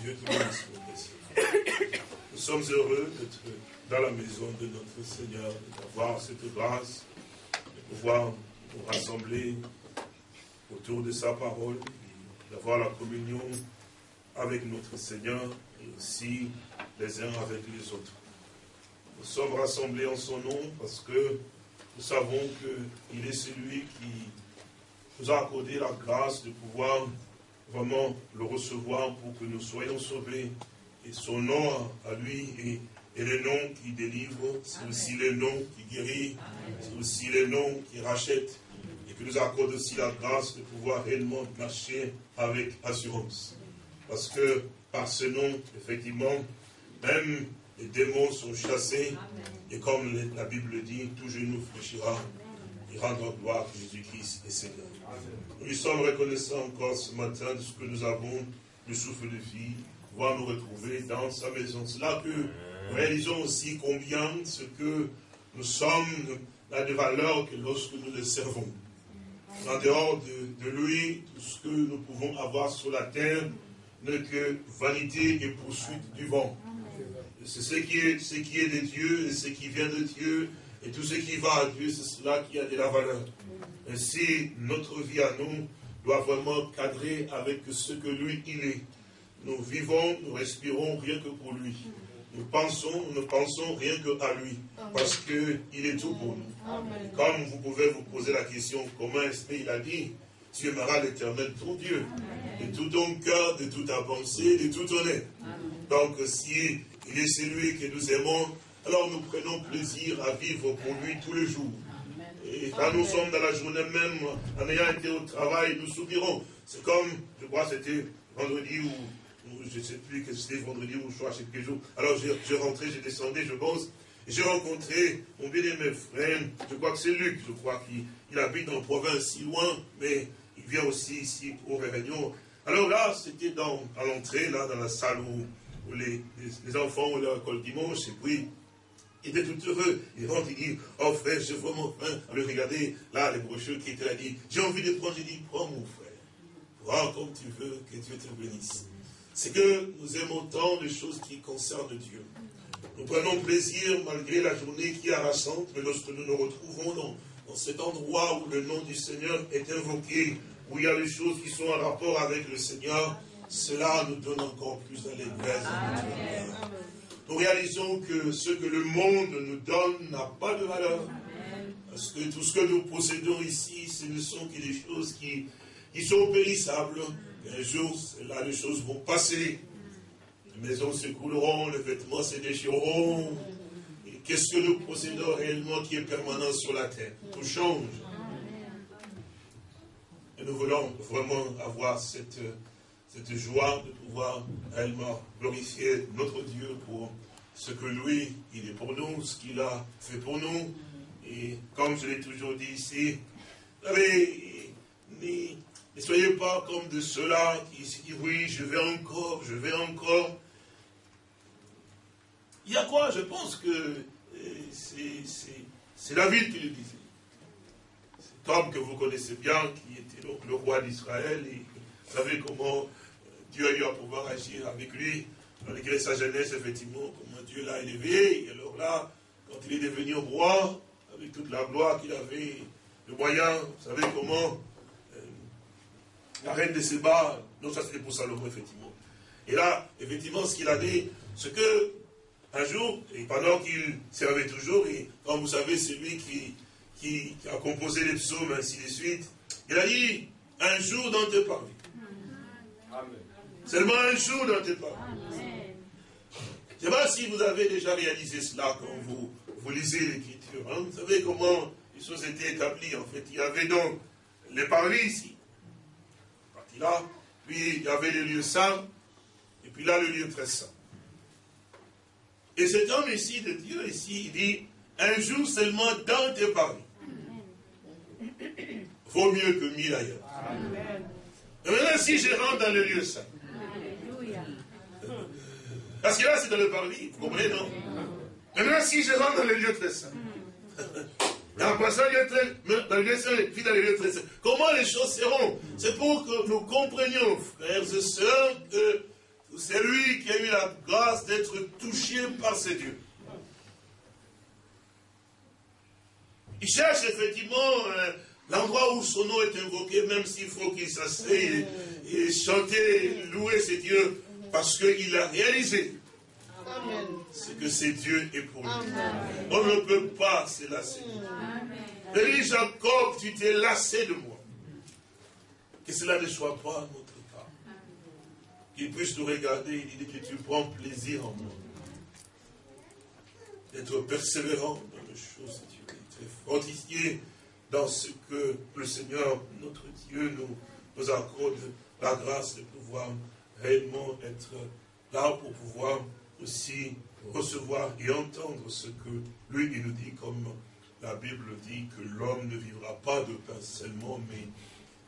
Dieu tout précieux. Nous sommes heureux d'être dans la maison de notre Seigneur, d'avoir cette grâce, de pouvoir nous rassembler autour de sa parole, d'avoir la communion avec notre Seigneur et aussi les uns avec les autres. Nous sommes rassemblés en son nom parce que nous savons qu'il est celui qui nous a accordé la grâce de pouvoir vraiment le recevoir pour que nous soyons sauvés. Et son nom à lui est, le nom qui délivre, c'est aussi le nom qui guérit, c'est aussi le nom qui rachète. Et qui nous accorde aussi la grâce de pouvoir réellement marcher avec assurance. Parce que par ce nom, effectivement, même les démons sont chassés. Et comme la Bible dit, tout genou fléchira et rendra gloire que Jésus-Christ est Seigneur. Nous sommes reconnaissants encore ce matin de ce que nous avons, le souffle de vie, pouvoir nous retrouver dans sa maison. C'est là que nous réalisons aussi combien ce que nous sommes a de valeur que lorsque nous le servons. En dehors de, lui, tout ce que nous pouvons avoir sur la terre n'est que vanité et poursuite du vent. C'est ce qui est de Dieu et ce qui vient de Dieu et tout ce qui va à Dieu, c'est cela qui a de la valeur. Ainsi, notre vie à nous doit vraiment cadrer avec ce que lui, il est. Nous vivons, nous respirons rien que pour lui. Nous pensons, nous ne pensons rien que à lui. Parce qu'il est tout pour nous. Comme vous pouvez vous poser la question, comment est-ce qu'il a dit Tu aimeras l'éternel ton Dieu. De tout ton cœur, de toute ta pensée, de tout ton être. Donc, si il est celui que nous aimons, alors nous prenons plaisir à vivre pour lui tous les jours. Et quand nous sommes dans la journée même, en ayant été au travail, nous soupirons. C'est comme, je crois c'était vendredi ou, je ne sais plus que c'était vendredi ou je crois, je sais quel jour. Alors je, rentrais, j'ai descendu, je pense, et j'ai rencontré mon bien-aimé frère, je crois que c'est Luc, je crois qu'il habite en province si loin, mais il vient aussi ici pour réunions. Alors là, c'était à l'entrée, là, dans la salle où, les, les, enfants ont leur école dimanche, et puis il était tout heureux. Il rentre, il dit, oh frère, j'ai vraiment faim. le regarder, là, les brochures qui étaient là, dit, j'ai envie de prendre. J'ai dit, prends mon frère. Prends comme tu veux, que Dieu te bénisse. C'est que nous aimons tant de choses qui concernent Dieu. Nous prenons plaisir, malgré la journée qui est harassante, mais lorsque nous nous retrouvons dans, dans cet endroit où le nom du Seigneur est invoqué, où il y a des choses qui sont en rapport avec le Seigneur, cela nous donne encore plus d'allégresse. Nous réalisons que ce que le monde nous donne n'a pas de valeur. Parce que tout ce que nous possédons ici, ce ne sont que des choses qui, qui sont périssables. Un jour, là, les choses vont passer. Les maisons s'écrouleront, les vêtements se déchireront. Qu'est-ce que nous possédons réellement qui est permanent sur la terre? Tout change. Et nous voulons vraiment avoir cette, cette joie de pouvoir réellement glorifier notre Dieu pour ce que lui, il est pour nous, ce qu'il a fait pour nous. Et comme je l'ai toujours dit ici, vous savez, ne, soyez pas comme de ceux-là qui disent, oui, je vais encore, je vais encore. Il y a quoi? Je pense que euh, c'est David qui le disait. Cet homme que vous connaissez bien, qui était donc le roi d'Israël, et vous savez comment Dieu a eu à pouvoir agir avec lui, malgré sa jeunesse, effectivement, comment Dieu l'a élevé. Et alors là, quand il est devenu roi, avec toute la gloire qu'il avait, le moyen, vous savez comment, euh, la reine de Séba, non, ça c'était pour Salomon, effectivement. Et là, effectivement, ce qu'il a dit, c'est que, un jour, et pendant qu'il servait toujours, et comme vous savez, c'est lui qui, qui, a composé les psaumes, ainsi de suite, il a dit, un jour dans tes parvis. Seulement un jour dans tes pas. Je ne sais pas si vous avez déjà réalisé cela quand vous, vous lisez l'écriture. Hein. Vous savez comment les choses étaient établies. En fait, il y avait donc les parvis ici. Parti là. Puis il y avait le lieu saint. Et puis là, le lieu très saint. Et cet homme ici de Dieu, ici, il dit, un jour seulement dans tes parvis. Vaut mieux que mille ailleurs. Et maintenant, si je rentre dans le lieu saint, parce que là, c'est dans le parvis, vous comprenez, non Maintenant, si je rentre dans le lieu très saint, en passant dans le lieu saint, puis dans le lieu très saint, comment les choses seront C'est pour que nous comprenions, frères et sœurs, que c'est lui qui a eu la grâce d'être touché par ses dieux. Il cherche effectivement euh, l'endroit où son nom est invoqué, même s'il faut qu'il s'asseye et, chanter, louer ses dieux, parce qu'il a réalisé ce que ses dieux est pour lui. On ne peut pas se lasser. Il dit, Jacob, tu t'es lassé de moi. Que cela ne soit pas notre cas. Qu'il puisse nous regarder, il dit que tu prends plaisir en moi. D'être persévérant dans les choses de Dieu. D'être fortifié dans ce que le Seigneur, notre Dieu, nous, nous accorde la grâce de pouvoir réellement être là pour pouvoir aussi recevoir et entendre ce que lui, il nous dit, comme la Bible dit que l'homme ne vivra pas de pain seulement, mais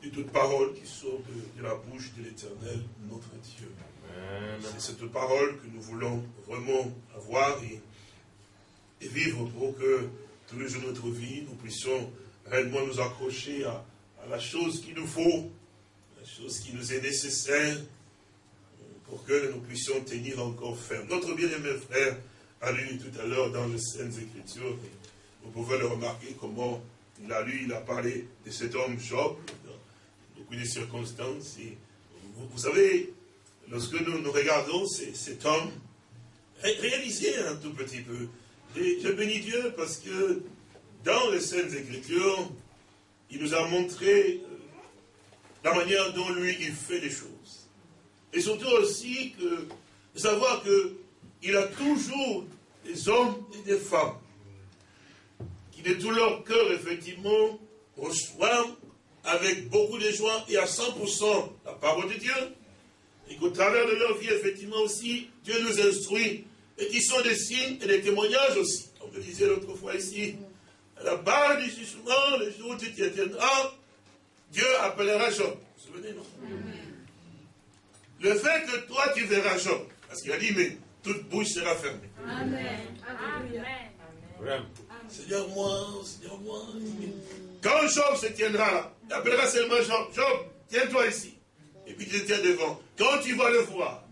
de toute parole qui sort de, la bouche de l'éternel, notre Dieu. C'est cette parole que nous voulons vraiment avoir et, vivre pour que tous les jours de notre vie, nous puissions réellement nous accrocher à, la chose qu'il nous faut, la chose qui nous est nécessaire, pour que nous puissions tenir encore ferme. Notre bien-aimé frère a lu tout à l'heure dans les Saintes Écritures, vous pouvez le remarquer comment il a lu, il a parlé de cet homme Job, beaucoup de circonstances. vous, savez, lorsque nous, nous regardons cet homme, réalisez un tout petit peu. je bénis Dieu parce que dans les scènes Écritures, il nous a montré la manière dont lui, il fait les choses. Et surtout aussi de savoir qu'il a toujours des hommes et des femmes qui de tout leur cœur, effectivement, reçoivent avec beaucoup de joie et à 100% la parole de Dieu, et qu'au travers de leur vie, effectivement aussi, Dieu nous instruit, et qui sont des signes et des témoignages aussi. Comme je disais l'autre fois ici, à la barre du jugement, le jour où tu tiendras, Dieu appellera Job. Vous vous souvenez, non? Le fait que toi tu verras Job, parce qu'il a dit, mais toute bouche sera fermée. Amen. Amen. Seigneur, moi, Seigneur, moi. Quand Job se tiendra là, il appellera seulement Job. Job, tiens-toi ici. Et puis tu te tiens devant. Quand tu vas le voir,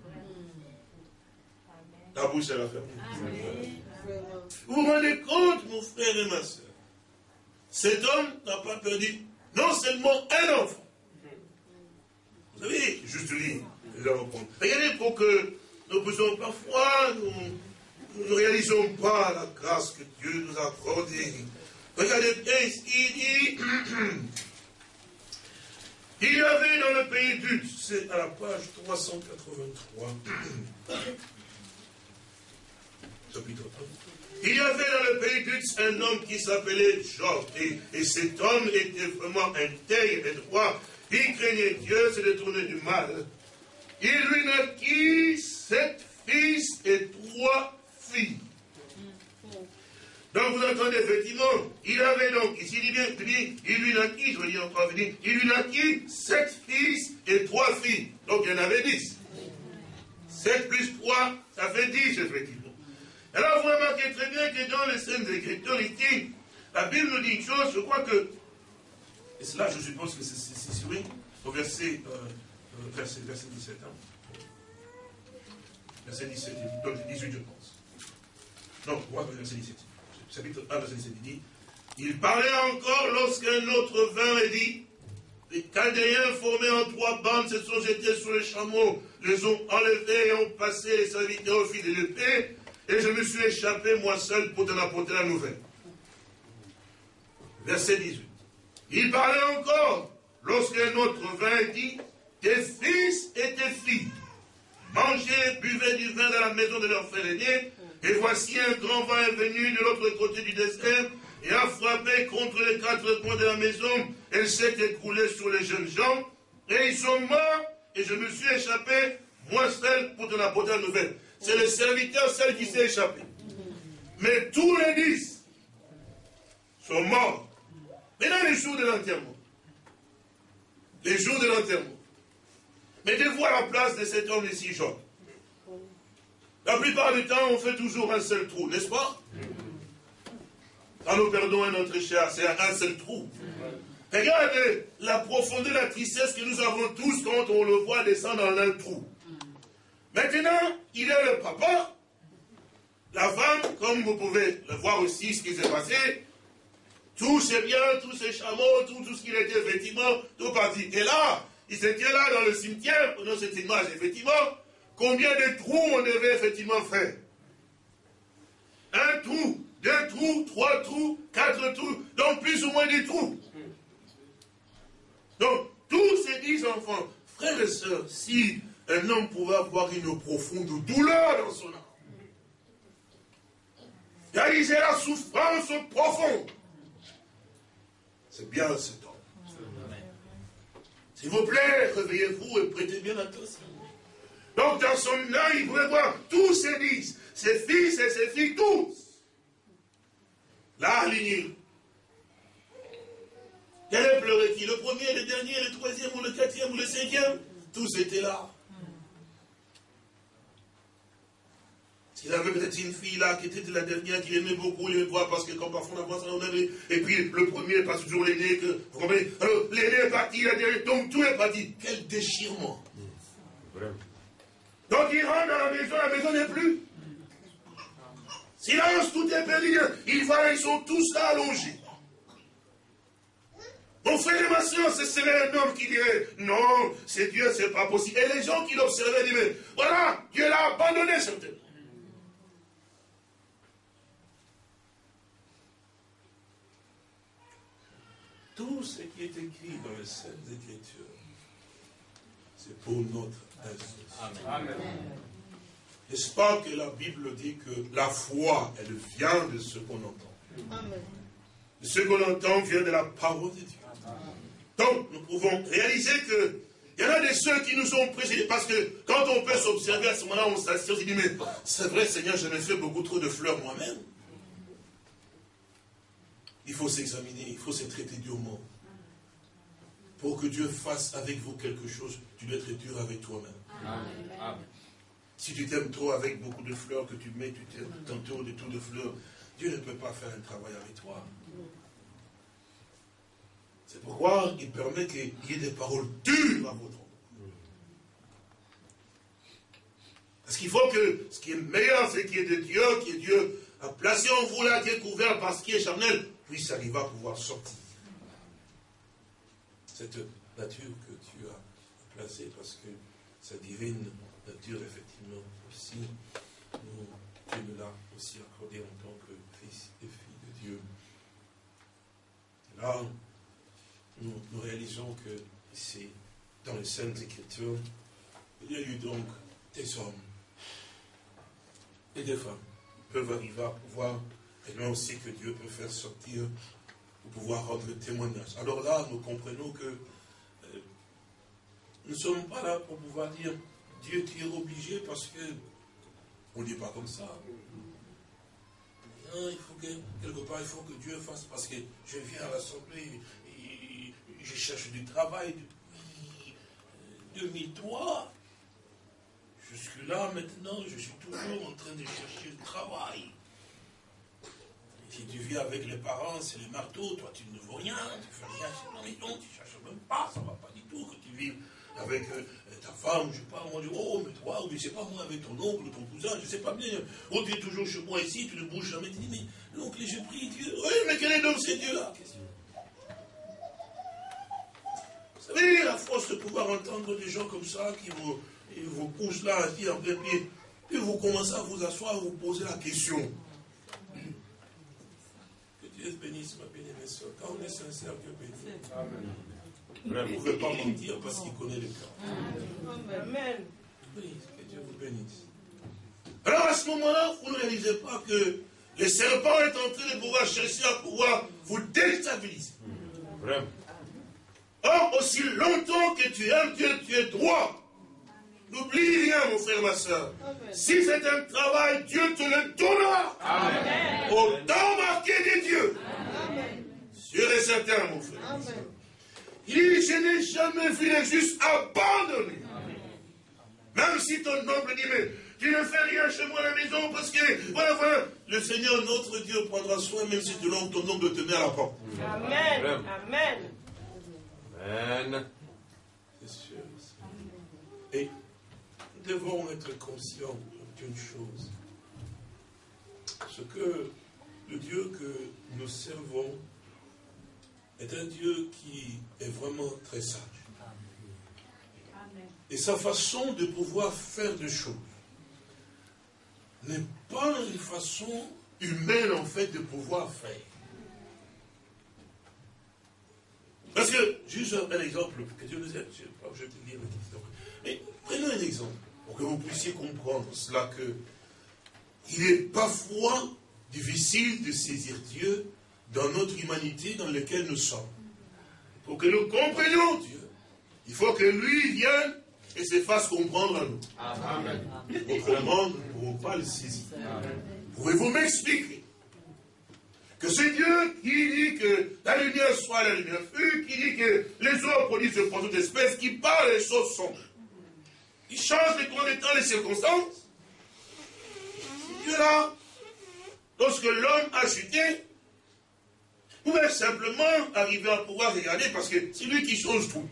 ta bouche sera fermée. Vous vous rendez compte, mon frère et ma soeur? Cet homme n'a pas perdu non seulement un enfant. Vous savez, juste lui, Regardez pour que nous puissions parfois nous ne réalisons pas la grâce que Dieu nous a accordée. Regardez il dit, il y avait dans le pays d'Ut, c'est à la page 383, chapitre 1. Il y avait dans le pays d'Ut un homme qui s'appelait Job, et, cet homme était vraiment intègre et droit. Il craignait Dieu, se détournait du mal. Il lui naquit sept fils et trois donc vous entendez effectivement, il avait donc, ici il dit bien, il lui naquit, je vais dire encore venir, il lui naquit sept fils et trois filles. Donc il y en avait dix. Sept plus trois, ça fait dix effectivement. Alors vous remarquez très bien que dans les scènes d'écriture, ici, la Bible nous dit une chose, je crois que, et cela je suppose que c'est oui, au verset, euh, verset, verset 17. Hein. Verset 17, donc 18 je pense. Non, verset 17. Chapitre 1, verset 17, il dit Il parlait encore lorsqu'un autre vint et dit Les Chaldéens formés en trois bandes se sont jetés sur les chameaux, les ont enlevés et ont passé les serviteurs au fil de l'épée, et je me suis échappé moi seul pour t'en apporter la nouvelle. Verset 18. Il parlait encore lorsqu'un autre vint et dit Tes fils et tes filles mangeaient, buvaient du vin dans la maison de leur frère aîné, et voici un grand vent est venu de l'autre côté du désert et a frappé contre les quatre coins de la maison. Elle s'est écroulée sur les jeunes gens et ils sont morts et je me suis échappé, moi seul, pour te la la nouvelle. C'est le serviteur seul qui s'est échappé. Mais tous les dix sont morts. Maintenant, les jours de l'enterrement. Les jours de l'enterrement. De voir la place de cet homme ici, Job. La plupart du temps, on fait toujours un seul trou, n'est-ce pas? Quand nous perdons un autre cher, c'est un seul trou. Regardez la profondeur, la tristesse que nous avons tous quand on le voit descendre dans un trou. Maintenant, il est le papa. La femme, comme vous pouvez le voir aussi, ce qui s'est passé, tous ses biens, tous ses chameaux, tout, tout ce qu'il était, effectivement, tout parti. Et là, il tient là dans le cimetière, prenons cette image, effectivement, combien de trous on devait effectivement faire Un trou, deux trous, trois trous, quatre trous, donc plus ou moins des trous. Donc, tous ces dix enfants, frères et sœurs, si un homme pouvait avoir une profonde douleur dans son âme, réaliser la souffrance profonde, c'est bien cet homme. S'il vous plaît, réveillez-vous et prêtez bien attention. Donc dans son œil, il pouvait voir tous ses dix, ses fils et ses filles, tous. Là, alignés. Quel est pleurer qui Le premier, le dernier, le troisième, ou le quatrième, ou le cinquième? Tous étaient là. S'il avait peut-être une fille là qui était la dernière, qu'il aimait beaucoup, il aimait voir parce que quand parfois on avance, on avait. Et puis le premier passe toujours l'aîné, que vous comprenez? Alors l'aîné est parti, la dernière, donc tout est parti. Quel déchirement. Donc il rentre dans la maison, la maison n'est plus. Silence, tout est perdu. Ils voient, ils sont tous là allongés. Mon frère et ma soeur, ce serait un homme qui dirait, non, c'est Dieu, c'est pas possible. Et les gens qui l'observaient disaient, voilà, Dieu l'a abandonné certainement. Tout ce qui est écrit dans les Saintes Écritures, c'est pour notre Amen. N'est-ce pas que la Bible dit que la foi, elle vient de ce qu'on entend? Amen. Ce qu'on entend vient de la parole de Dieu. Donc, nous pouvons réaliser que il y en a des ceux qui nous ont précédés, parce que quand on peut s'observer à ce moment-là, on s'assied, on se dit, mais c'est vrai, Seigneur, je me fais beaucoup trop de fleurs moi-même. Il faut s'examiner, il faut se traiter durement. Pour que Dieu fasse avec vous quelque chose, tu dois être dur avec toi-même. Si tu t'aimes trop avec beaucoup de fleurs que tu mets, tu tantôt de tout de fleurs, Dieu ne peut pas faire un travail avec toi. C'est pourquoi il permet qu'il y ait des paroles dures à votre endroit. Parce qu'il faut que ce qui est meilleur, c'est qu'il y ait de Dieu, qui est Dieu a placé en vous là, qui est couvert par ce qui est charnel, puisse arriver à pouvoir sortir. Cette nature que tu as placée, parce que sa divine nature, effectivement, aussi, nous, tu nous l'as aussi accordé en tant que fils et fille de Dieu. Là, nous, réalisons que ici, dans les Saintes Écritures, il y a eu donc des hommes et des femmes qui peuvent arriver à pouvoir et aussi que Dieu peut faire sortir pour pouvoir rendre témoignage. Alors là, nous comprenons que euh, nous ne sommes pas là pour pouvoir dire Dieu, tu es obligé parce que on ne dit pas comme ça. Non, il faut que, quelque part, il faut que Dieu fasse parce que je viens à l'Assemblée, je cherche du travail depuis 2003. Jusque-là, maintenant, je suis toujours en train de chercher du travail. Si tu vis avec les parents, c'est les marteaux, toi tu ne vaux rien, tu fais rien, c'est ton maison, tu cherches même pas, ça ne va pas du tout que tu vives avec euh, ta femme, je sais pas, moi, oh, mais toi, je sais pas, moi, avec ton oncle, ton cousin, je ne sais pas bien, oh, tu es toujours chez moi ici, tu ne bouges jamais, tu dis, mais l'oncle, je prie Dieu, oui, mais quel est donc ces dieux-là Vous savez, la force de pouvoir entendre des gens comme ça qui vous, vous poussent là, assis en plein pied, puis vous commencez à vous asseoir vous poser la question. Dieu bénisse ma bien-aimée soeur. Quand on est sincère, Dieu bénit. Amen. Vous ne pouvez pas mentir parce qu'il connaît le cœur. Amen. Oui, que Dieu vous bénisse. Alors à ce moment-là, vous ne réalisez pas que le serpent est en train de pouvoir chercher à pouvoir vous déstabiliser. Vraiment. Or, aussi longtemps que tu aimes Dieu, tu es droit. N'oublie rien, mon frère, ma soeur. Si c'est un travail, Dieu te le donnera. Amen. Au temps marqué de Dieu. Amen. Sûr et certain, mon frère. Amen. Il dit, je n'ai jamais vu les justes abandonnés. Même si ton oncle dit, mais tu ne fais rien chez moi à la maison parce que, voilà, voilà. Le Seigneur, notre Dieu, prendra soin, même si ton oncle, ton oncle te met à la porte. Amen. Amen. Amen. C'est sûr. Et devons être conscients d'une chose. Ce que le Dieu que nous servons est un Dieu qui est vraiment très sage. Et sa façon de pouvoir faire des choses n'est pas une façon humaine en fait de pouvoir faire. Parce que, juste un exemple, que Dieu nous aide, je vais te dire mais prenons un exemple, pour que vous puissiez comprendre cela, que il est parfois difficile de saisir Dieu dans notre humanité dans laquelle nous sommes. Pour que nous comprenions Dieu, il faut que lui vienne et se fasse comprendre à nous. Amen. Autrement, nous ne pourrons pas le saisir. Pouvez-vous m'expliquer que c'est Dieu qui dit que la lumière soit la lumière? Fut, qui dit que les eaux produisent de toute espèce, qui parle les choses sont. Il change les temps, les circonstances. Dieu-là, lorsque l'homme a chuté, pouvait simplement arriver à pouvoir regarder parce que c'est lui qui change tout.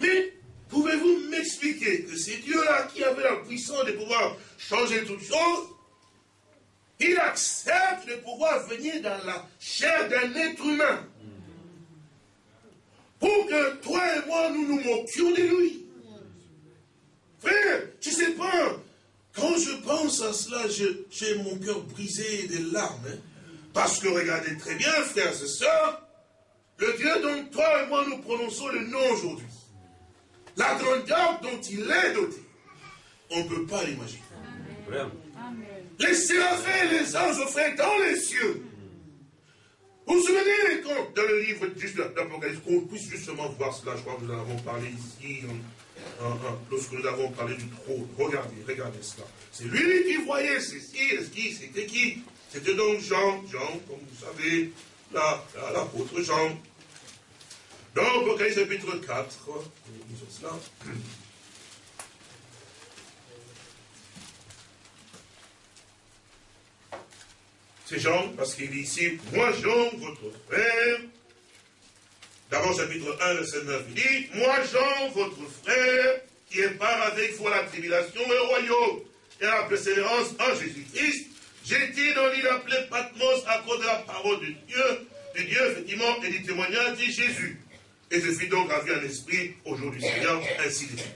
Mais pouvez-vous m'expliquer que c'est Dieu-là qui avait la puissance de pouvoir changer toutes choses? Il accepte de pouvoir venir dans la chair d'un être humain. Pour que toi et moi, nous nous moquions de lui. Frère, tu sais pas, quand je pense à cela, j'ai mon cœur brisé des larmes. Hein. parce que regardez très bien, frères et sœurs, le Dieu dont toi et moi nous prononçons le nom aujourd'hui, la grandeur dont il est doté, on ne peut pas l'imaginer. Les séraphins et les anges offraient dans les cieux. Vous vous souvenez quand, dans le livre juste d'Apocalypse, qu'on puisse justement voir cela, je crois que nous en avons parlé ici, lorsque nous avons parlé du trône. Regardez, regardez cela. C'est lui qui voyait ceci, qui, c'était qui C'était donc Jean, Jean, comme vous savez, l'apôtre Jean. Dans Apocalypse chapitre 4, disons cela. C'est Jean, parce qu'il dit ici, moi Jean, votre frère, d'abord chapitre 1, verset 9, il dit, moi Jean, votre frère, qui est part avec vous à la tribulation et le royaume, et à la persévérance en Jésus-Christ, j'étais dans l'île appelée Patmos à cause de la parole de Dieu, de Dieu, effectivement, et du témoignage de Jésus. Et je suis donc ravi en esprit aujourd'hui, Seigneur, ainsi suite.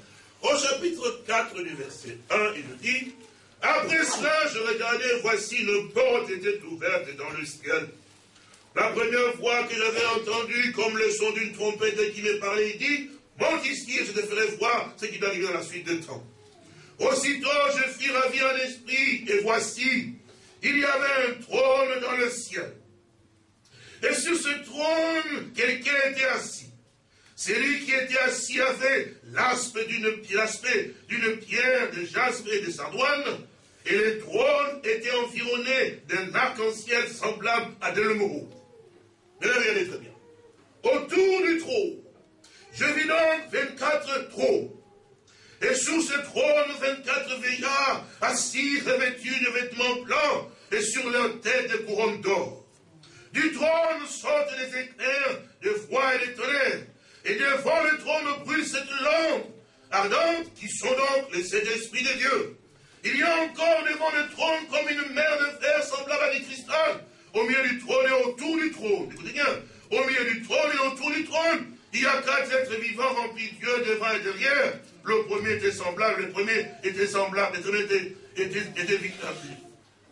Au chapitre 4 du verset 1, il nous dit, après cela, je regardais, voici une porte était ouverte dans le ciel. La première fois que j'avais entendu comme le son d'une trompette qui me parlait, il dit, monte ici et je te ferai voir ce qui doit arriver dans la suite de temps. Aussitôt, je fus ravi en esprit, et voici, il y avait un trône dans le ciel. Et sur ce trône, quelqu'un était assis. Celui qui était assis avait l'aspect d'une pierre de jaspe et de sardoine, et le trône était environné d'un arc-en-ciel semblable à de. Mais regardez très bien. Autour du trône, je vis donc 24 trônes. Et sous ce trône, 24 veillards, assis, revêtus de vêtements blancs, et sur leur tête des couronnes d'or. Du trône sortent des éclairs de froid et de tonnerre, et devant le trône brûle cette lampe ardente, qui sont donc les sept esprits de Dieu. Il y a encore devant le trône comme une mer de fer semblable à du cristal, au milieu du trône et autour du trône. Écoutez bien, au milieu du trône et autour du trône, il y a quatre êtres vivants remplis de Dieu devant et derrière. Le premier était semblable, le premier était semblable, le était, était, était,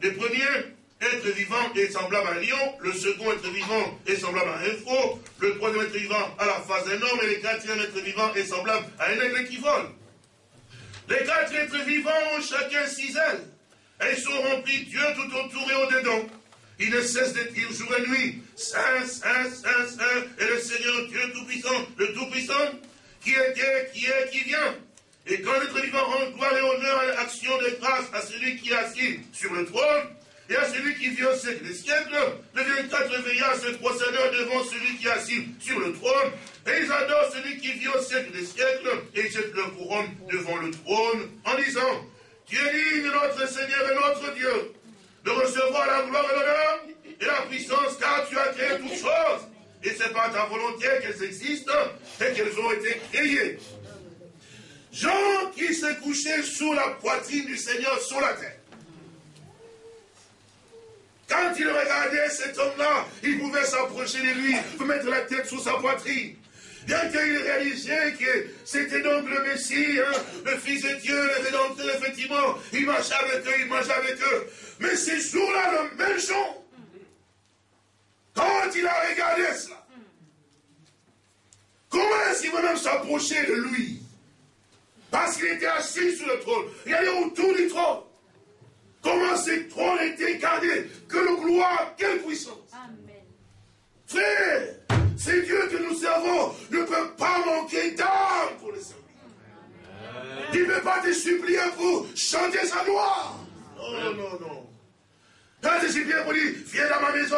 Le premier être vivant est semblable à un lion, le second être vivant est semblable à un faux, le troisième être vivant à la face d'un homme, et le quatrième être vivant est semblable à un aigle qui vole. Les quatre êtres vivants ont chacun six ailes. Et ils sont remplis Dieu tout autour et au-dedans. Ils ne cessent de jour et nuit, Saint, Saint, Saint, Saint, et le Seigneur Dieu Tout-Puissant, le Tout-Puissant, qui était, qui est, qui vient. Et quand l'être vivant rend gloire et honneur et action de grâce à celui qui est assis sur le trône, et à celui qui vit au siècle des siècles, le 24 veillards se procédant devant celui qui est assis sur le trône, et ils adorent celui qui vit au siècle des siècles, et ils jettent leur couronne devant le trône, en disant, Tu es digne, notre Seigneur et notre Dieu, de recevoir la gloire et l'honneur et la puissance, car tu as créé toutes choses, et c'est par ta volonté qu'elles existent et qu'elles ont été créées. Jean qui s'est couché sous la poitrine du Seigneur sur la terre. Quand il regardait cet homme-là, il pouvait s'approcher de lui, mettre la tête sous sa poitrine. Bien qu'il réalisait que c'était donc le Messie, hein, le Fils de Dieu, le Rédempteur, effectivement, il marchait avec eux, il mangeait avec eux. Mais ces jours-là, le même jour, quand il a regardé cela, comment est-ce qu'il va même s'approcher de lui? Parce qu'il était assis sur le trône. Il y avait autour du trône. Comment ce trône était gardé Que le gloire, quelle puissance Amen. Frère, c'est Dieu que nous servons ne peut pas manquer d'âme pour le servir. Il ne peut pas te supplier pour chanter sa gloire. Non, non, non. Quand te supplier pour dire, viens dans ma maison,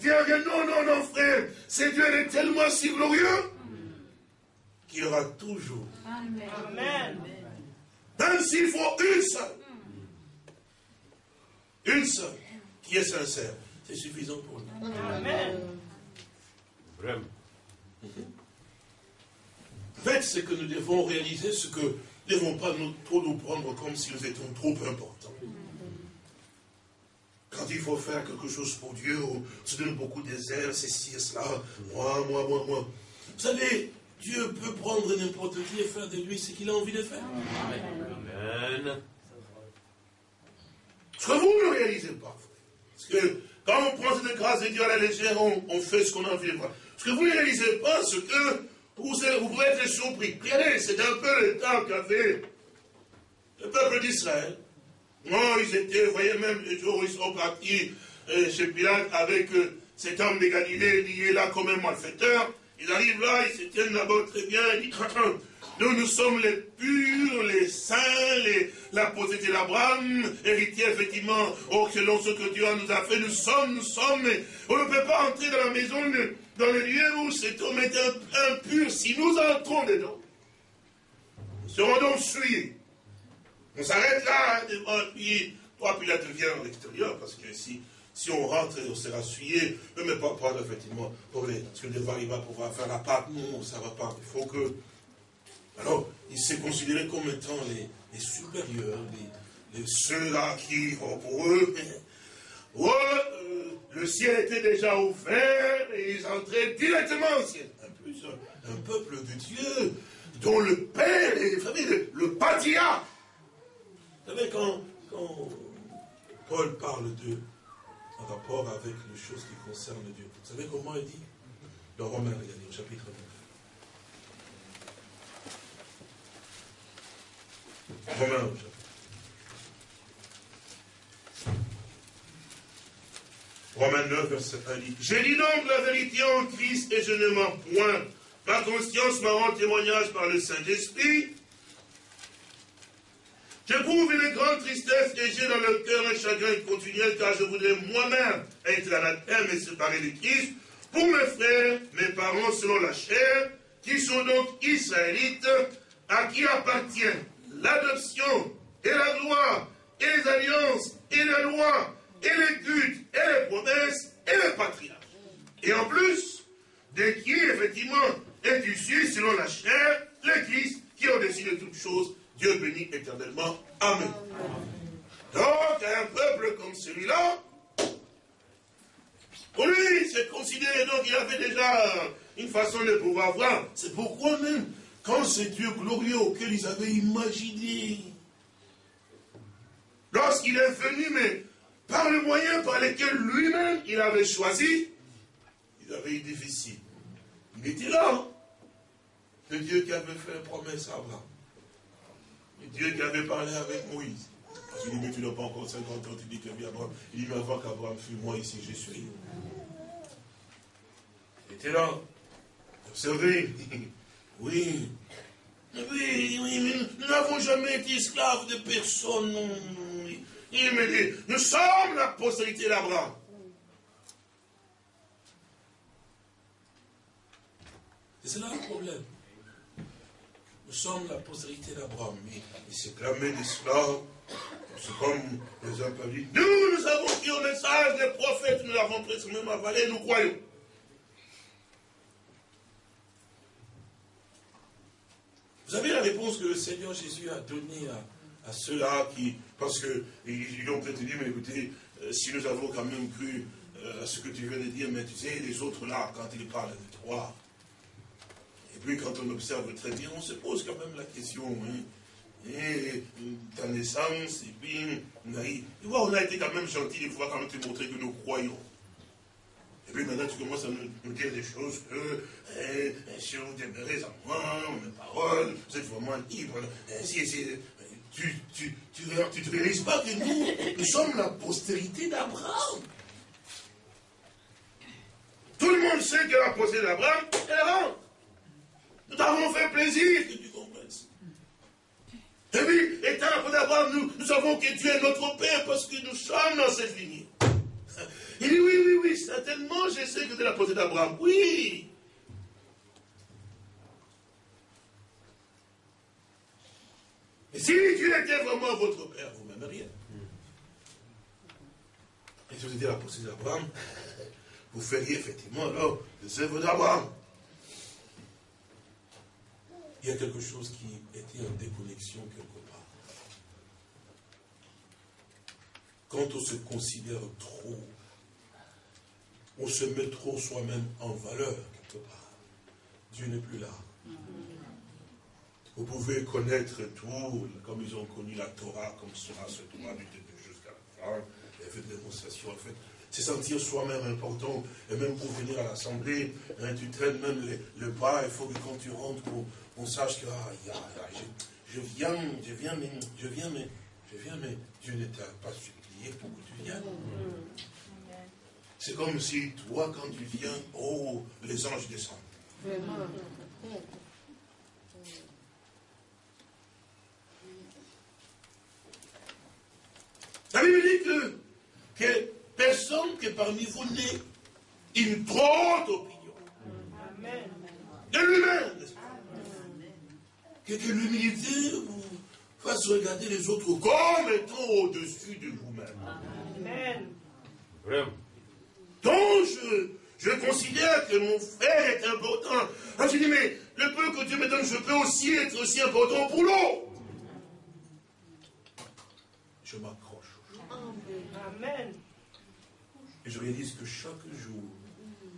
viens, viens. Non, non, non, frère. C'est Dieu, est tellement si glorieux qu'il y aura toujours. Amen. Même s'il faut une seule. Une seule qui est sincère. C'est suffisant pour nous. Amen. Vraiment. En fait, c'est que nous devons réaliser ce que nous ne devons pas nous, trop nous prendre comme si nous étions trop importants. Quand il faut faire quelque chose pour Dieu, on se donne beaucoup d'airs, ceci et cela, moi, moi, moi, moi. Vous savez, Dieu peut prendre n'importe qui et faire de lui ce qu'il a envie de faire. Amen. Ce que vous ne réalisez pas. Parce que quand on prend cette grâce de Dieu à la légère, on, on fait ce qu'on a envie de faire. Ce que vous ne réalisez pas, ce que vous, vous pouvez être surpris. Regardez, c'est un peu le temps qu'avait le peuple d'Israël. Non, ils étaient, vous voyez même le jour où ils sont partis euh, chez Pilate avec euh, cet homme de Galilée lié là comme un malfaiteur. Ils arrivent là, ils se tiennent là-bas très bien, ils disent, nous, nous sommes les purs, les saints, les, la postérité d'Abraham, héritiers effectivement, oh, selon ce que Dieu nous a fait, nous sommes, nous sommes, on ne peut pas entrer dans la maison, dans le lieu où cet homme est impur, si nous entrons dedans. Nous serons donc souillés. On s'arrête là, devant, puis, toi, puis là, tu viens à l'extérieur, parce que si, si on rentre, on sera souillé, ne mais pas prendre effectivement, pour les, parce que devant, il va pouvoir faire la pâte, non, ça ne va pas. Il faut que alors, il s'est considéré comme étant les, supérieurs, les, ceux-là qui, oh, pour eux, oh, le ciel était déjà ouvert et ils entraient directement au ciel. En plus, un, peuple de Dieu dont le Père est, vous savez, le, le patriarche. Vous savez, quand, Paul parle de en rapport avec les choses qui concernent Dieu, vous savez comment il dit? Dans Romains, regardez, au chapitre 9. Romains. Romains 9, verset 1 dit J'ai dit donc la vérité en Christ et je ne mens point. Ma conscience m'a rendu témoignage par le Saint-Esprit. J'éprouve une grande tristesse et j'ai dans le cœur un chagrin continuel car je voudrais moi-même être terre et séparé de Christ pour mes frères, mes parents selon la chair, qui sont donc israélites, à qui appartient l'adoption et la gloire et les alliances et la loi et les cultes et les promesses et les patriarches. Et en plus, de qui effectivement est issu selon la chair, le Christ, qui est au-dessus de toutes choses, Dieu bénit éternellement. Amen. Donc, un peuple comme celui-là, pour lui, c'est considéré, donc il avait déjà une façon de pouvoir voir. C'est pourquoi même quand ce Dieu glorieux auquel ils avaient imaginé, lorsqu'il est venu, mais par le moyen par lequel lui-même il avait choisi, il avait eu difficile. Il était là. Le Dieu qui avait fait promesse à Abraham. Dieu qui avait parlé avec Moïse. Parce qu'il dit, mais tu n'as pas encore 50 ans, tu dis que Abraham. Il dit, mais avant qu'Abraham fût moi ici, je suis. Il était là. Observez. Oui. Oui, oui, mais nous n'avons jamais été esclaves de personne. Il me dit, nous sommes la postérité d'Abraham. C'est cela le problème. Nous sommes la postérité d'Abraham. Mais il s'est clamé d'esclaves. C'est comme les uns peuvent nous, nous avons pris au message des prophètes, nous l'avons presque même avalé, nous croyons. Vous avez la réponse que le Seigneur Jésus a donnée à, ceux-là qui, parce que ils ont peut-être dit, mais écoutez, euh, si nous avons quand même cru euh, à ce que tu viens de dire, mais tu sais, les autres là, quand ils parlent de toi, puis quand on observe très bien, on se pose quand même la question, hein, et ta naissance, et puis, on a, on a été quand même gentil des fois quand même te montrer que nous croyons. Et puis maintenant, tu commences à nous, dire des choses que, eh, eh, si vous demeurez en moi, mes paroles, vous êtes vraiment libre. Eh, tu, tu, tu, tu réalises pas que nous, nous sommes la postérité d'Abraham. Tout le monde sait que la postérité d'Abraham est rentre. Nous t'avons fait plaisir que tu comprennes. Et puis, étant d'Abraham, nous, nous savons que Dieu est notre Père parce que nous sommes dans cette lignée. Il dit, oui, oui, oui, certainement, je sais que c'est la posée d'Abraham. Oui. Mais si Dieu était vraiment votre père, vous m'aimeriez. Et si vous étiez la posée d'Abraham, vous feriez effectivement alors les œuvres d'Abraham. Il y a quelque chose qui était en déconnexion quelque part. Quand on se considère trop on se met trop soi-même en valeur quelque part. Dieu n'est plus là. Vous pouvez connaître tout, comme ils ont connu la Torah, comme sera ce Torah du début jusqu'à la fin, et fait des démonstrations, en fait. C'est sentir soi-même important, et même pour venir à l'assemblée, hein, tu traînes même le pas, il faut que quand tu rentres, on, sache que ah, je, viens, je viens, mais je viens, mais je viens, mais Dieu ne t'a pas supplié pour que tu viennes. C'est comme si toi, quand tu viens, oh, les anges descendent. La Bible dit que personne que parmi vous n'ait une trop opinion. De lui-même, Que, que l'humilité vous fasse regarder les autres comme étant au-dessus de vous-même. Amen. Vraiment. Donc, je, considère que mon frère est important. Ah, je dis, mais le peu que Dieu me donne, je peux aussi être aussi important pour l'autre. Je m'accroche. Amen. Et je réalise que chaque jour,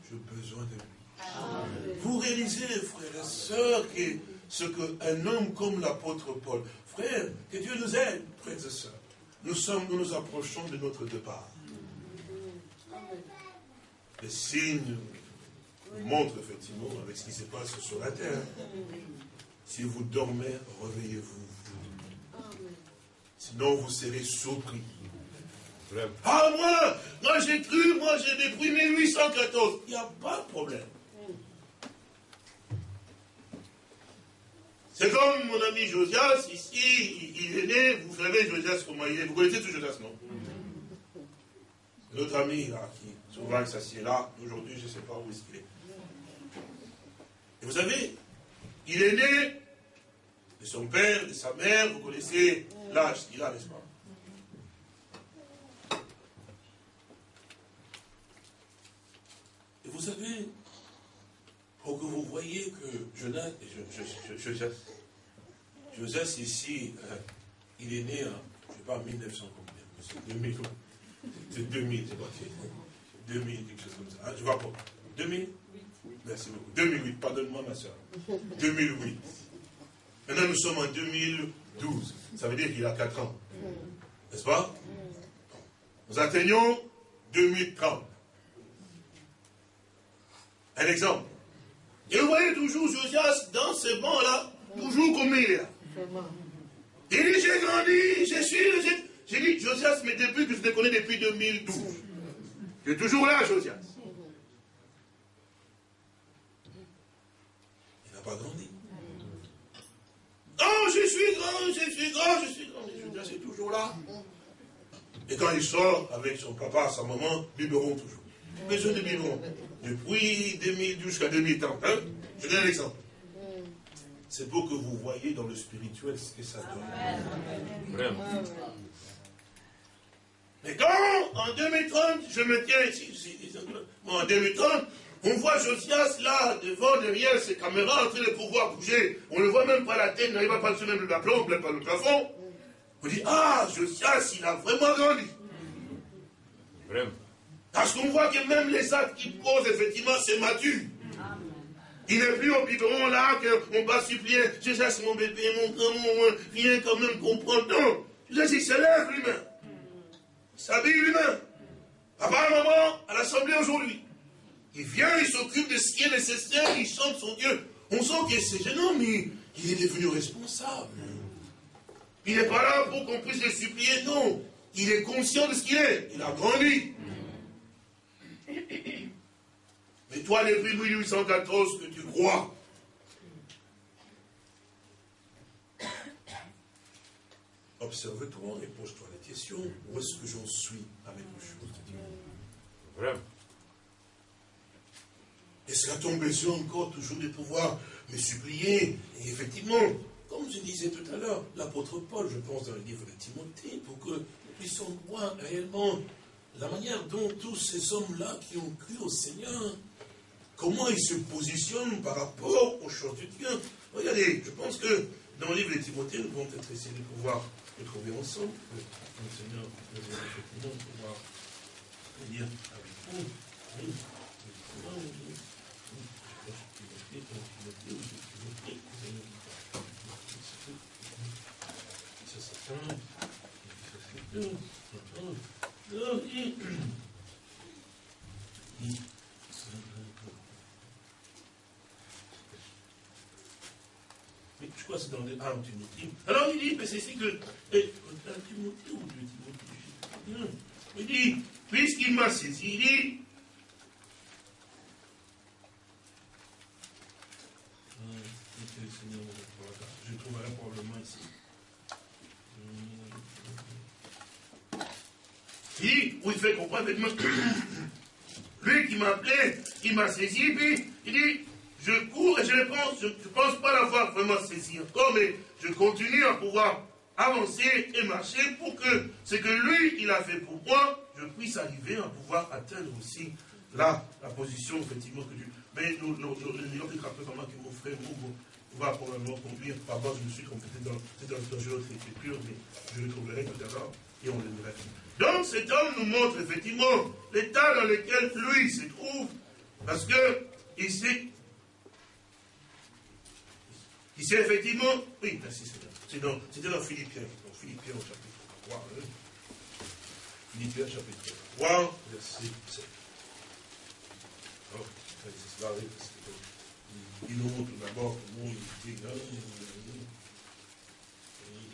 j'ai besoin de lui. Vous réalisez, frères et sœurs, que ce qu'un homme comme l'apôtre Paul, frère, que Dieu nous aide, frères et sœurs. Nous sommes, nous nous approchons de notre départ les signes montrent effectivement avec ce qui se passe sur la terre. Si vous dormez, réveillez-vous. Sinon, vous serez surpris. Ah, moi, moi j'ai cru, moi j'ai depuis 1814. Il n'y a pas de problème. C'est comme mon ami Josias, ici, il est né, vous savez Josias comment il est, vous connaissez tout Josias, non? Notre ami, là, qui Souvent, il s'assied là. Aujourd'hui, je ne sais pas où est-ce qu'il est. Et vous savez, il est né de son père, de sa mère. Vous connaissez l'âge qu'il a, n'est-ce pas Et vous savez, pour que vous voyez que Jonas, Joseph, Joseph ici, euh, il est né en, je ne sais pas, 1900 combien 2000, c'est 2000, c'est pas 2000, quelque chose comme ça. Hein, je vois pas. 2000 Merci beaucoup. 2008, pardonne-moi ma soeur. 2008. Maintenant nous sommes en 2012. Ça veut dire qu'il a 4 ans. N'est-ce pas? Nous atteignons 2030. Un exemple. Et vous voyez toujours Josias dans ce banc-là, toujours comme il est là. Il dit, j'ai grandi, je suis... J'ai dit, Josias, mais depuis que je te connais depuis 2012. Tu es toujours là, Josias. Il n'a pas grandi. Oh, je suis grand, je suis grand, je suis grand. Mais Josias est toujours là. Et quand il sort avec son papa, sa maman, biberon toujours. Besoin de biberon. Depuis 2012 jusqu'à 2030. Hein? Je donne un exemple. C'est pour que vous voyez dans le spirituel ce que ça donne. Vraiment. Mais quand, en 2030, je me tiens ici, en 2030, On voit Josias là, devant, derrière ses caméras, en train de pouvoir bouger. On ne voit même pas la tête, n'arrive pas à passer même le plafond, même pas le plafond. On dit, ah, Josias, il a vraiment grandi. Vraiment. Parce qu'on voit que même les actes qu'il pose, effectivement, c'est mature. Il n'est plus au biberon là qu'on va supplier. Josias, mon bébé, mon grand, mon, viens quand même comprendre. Non. Josias, il se lève lui-même. Il s'habille lui-même. Papa, maman, à l'assemblée aujourd'hui. Il vient, il s'occupe de ce qui est nécessaire, il chante son Dieu. On sent que c'est gênant, mais il est devenu responsable. Il n'est pas là pour qu'on puisse le supplier, non. Il est conscient de ce qu'il est. Il a grandi. Mais toi, depuis 1814, que tu crois, observe-toi et pose-toi la question, où est-ce que j'en suis avec les choses de Dieu? Vraiment. Est-ce qu'à ton besoin encore toujours de pouvoir me supplier Et effectivement, comme je disais tout à l'heure, l'apôtre Paul, je pense dans le livre de Timothée, pour que nous puissions voir réellement la manière dont tous ces hommes-là qui ont cru au Seigneur, comment ils se positionnent par rapport aux choses de Dieu. Regardez, je pense que dans le livre de Timothée, nous pouvons peut-être essayer de pouvoir le trouver ensemble. Le Seigneur nous effectivement pouvoir lire avec vous. Je crois que c'est dans les armes Timothée. Alors il dit, mais c'est ici que. Eh, Il dit, puisqu'il m'a saisi, il dit, Je trouverai probablement ici. Où il fait comprendre, lui qui m'a appelé, il m'a saisi, puis il dit, je cours et je ne pense, je ne pense pas l'avoir vraiment saisi encore, mais je continue à pouvoir avancer et marcher pour que ce que lui, il a fait pour moi, je puisse arriver à pouvoir atteindre aussi la position effectivement que Dieu. Mais nous, nous, nous, nous, comment que mon frère va probablement conduire. Pardon, je me suis trompé dans, dans, dans une autre écriture, mais je le trouverai tout à l'heure et on le verra. Donc cet homme nous montre effectivement l'état dans lequel lui se trouve, parce que ici, ici effectivement, oui, merci dans, c'était dans Philippiens, Philippiens au chapitre 3. Hein. Philippiens chapitre 3, verset 7. Oh, c'est cela, il nous montre d'abord comment il était grand.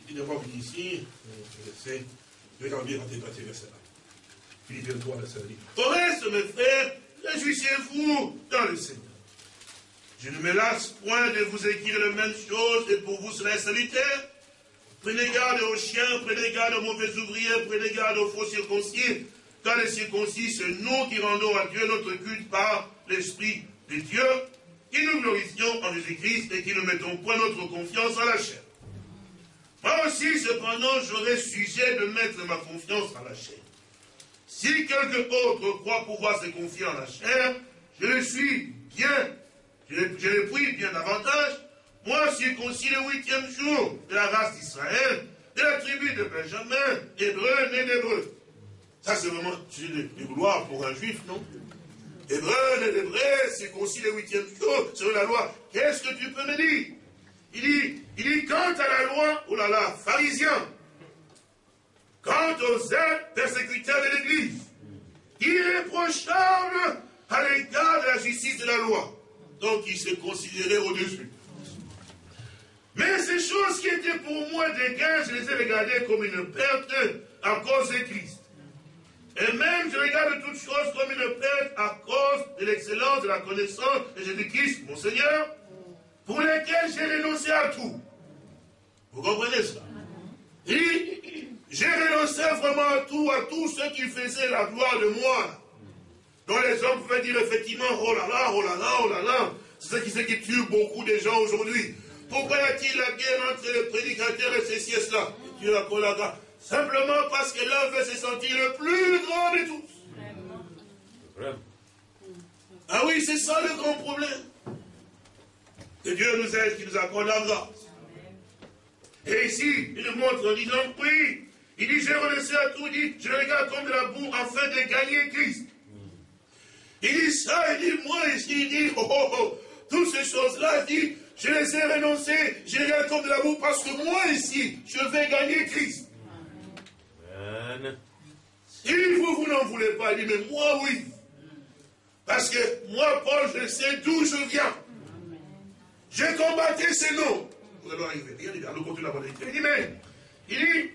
Il est d'abord ici, verset, je vais à débattre verset 1. Philippiens 3, verset 1. Au reste, mes frères, réjouissez-vous dans le Seigneur. Je ne me lasse point de vous écrire les mêmes choses, et pour vous serait salutaire. Prenez garde aux chiens, prenez garde aux mauvais ouvriers, prenez garde aux faux circoncis, car les circoncis, c'est nous qui rendons à Dieu notre culte par l'Esprit de Dieu, qui nous glorifions en Jésus-Christ et qui ne mettons point notre confiance en la chair. Moi aussi, cependant, j'aurais sujet de mettre ma confiance en la chair. Si quelque autre croit pouvoir se confier en la chair, je le suis bien, je le, prie bien davantage. Moi, circoncis le huitième jour de la race d'Israël, de la tribu de Benjamin, hébreu, né d'hébreu. Ça, c'est vraiment une gloire pour un juif, non? Hébreu, né d'hébreu, circoncis le huitième jour, selon la loi. Qu'est-ce que tu peux me dire? Il dit, il quant à la loi, oh là là, pharisien, quant aux actes persécuteurs de l'Église, irréprochable à l'égard de la justice de la loi. Donc il se considérait au-dessus. Mais ces choses qui étaient pour moi des gains, je les ai regardées comme une perte à cause de Christ. Et même je regarde toutes choses comme une perte à cause de l'excellence de la connaissance de Jésus-Christ, mon Seigneur, pour lesquels j'ai renoncé à tout. Vous comprenez ça j'ai renoncé vraiment à tout, à tout ce qui faisait la gloire de moi. Dont les hommes pouvaient dire effectivement, oh là là, oh là là, oh là là. C'est ce qui tue beaucoup de gens aujourd'hui. Pourquoi y a-t-il la guerre entre les prédicateurs et ceci et cela? Dieu a la Simplement parce que l'un veut se sentir le plus grand de tous. Ah oui, c'est ça le grand problème. Que Dieu nous aide, qu'il nous accorde la grâce. Et ici, il nous montre en disant, oui, il dit, j'ai renoncé à tout, il dit, je regarde comme de la boue afin de gagner Christ. Il dit ça, il dit, moi ici, il dit, oh, oh, oh, toutes ces choses-là, il dit, je les ai renoncées, je les regarde comme de la boue parce que moi ici, je vais gagner Christ. Amen. Il dit, vous, vous n'en voulez pas. Il dit, mais moi, oui. Parce que moi, Paul, je sais d'où je viens. J'ai combattu ces noms. Vous allez arriver. Il dit, allons continuer la Il dit, mais, il dit,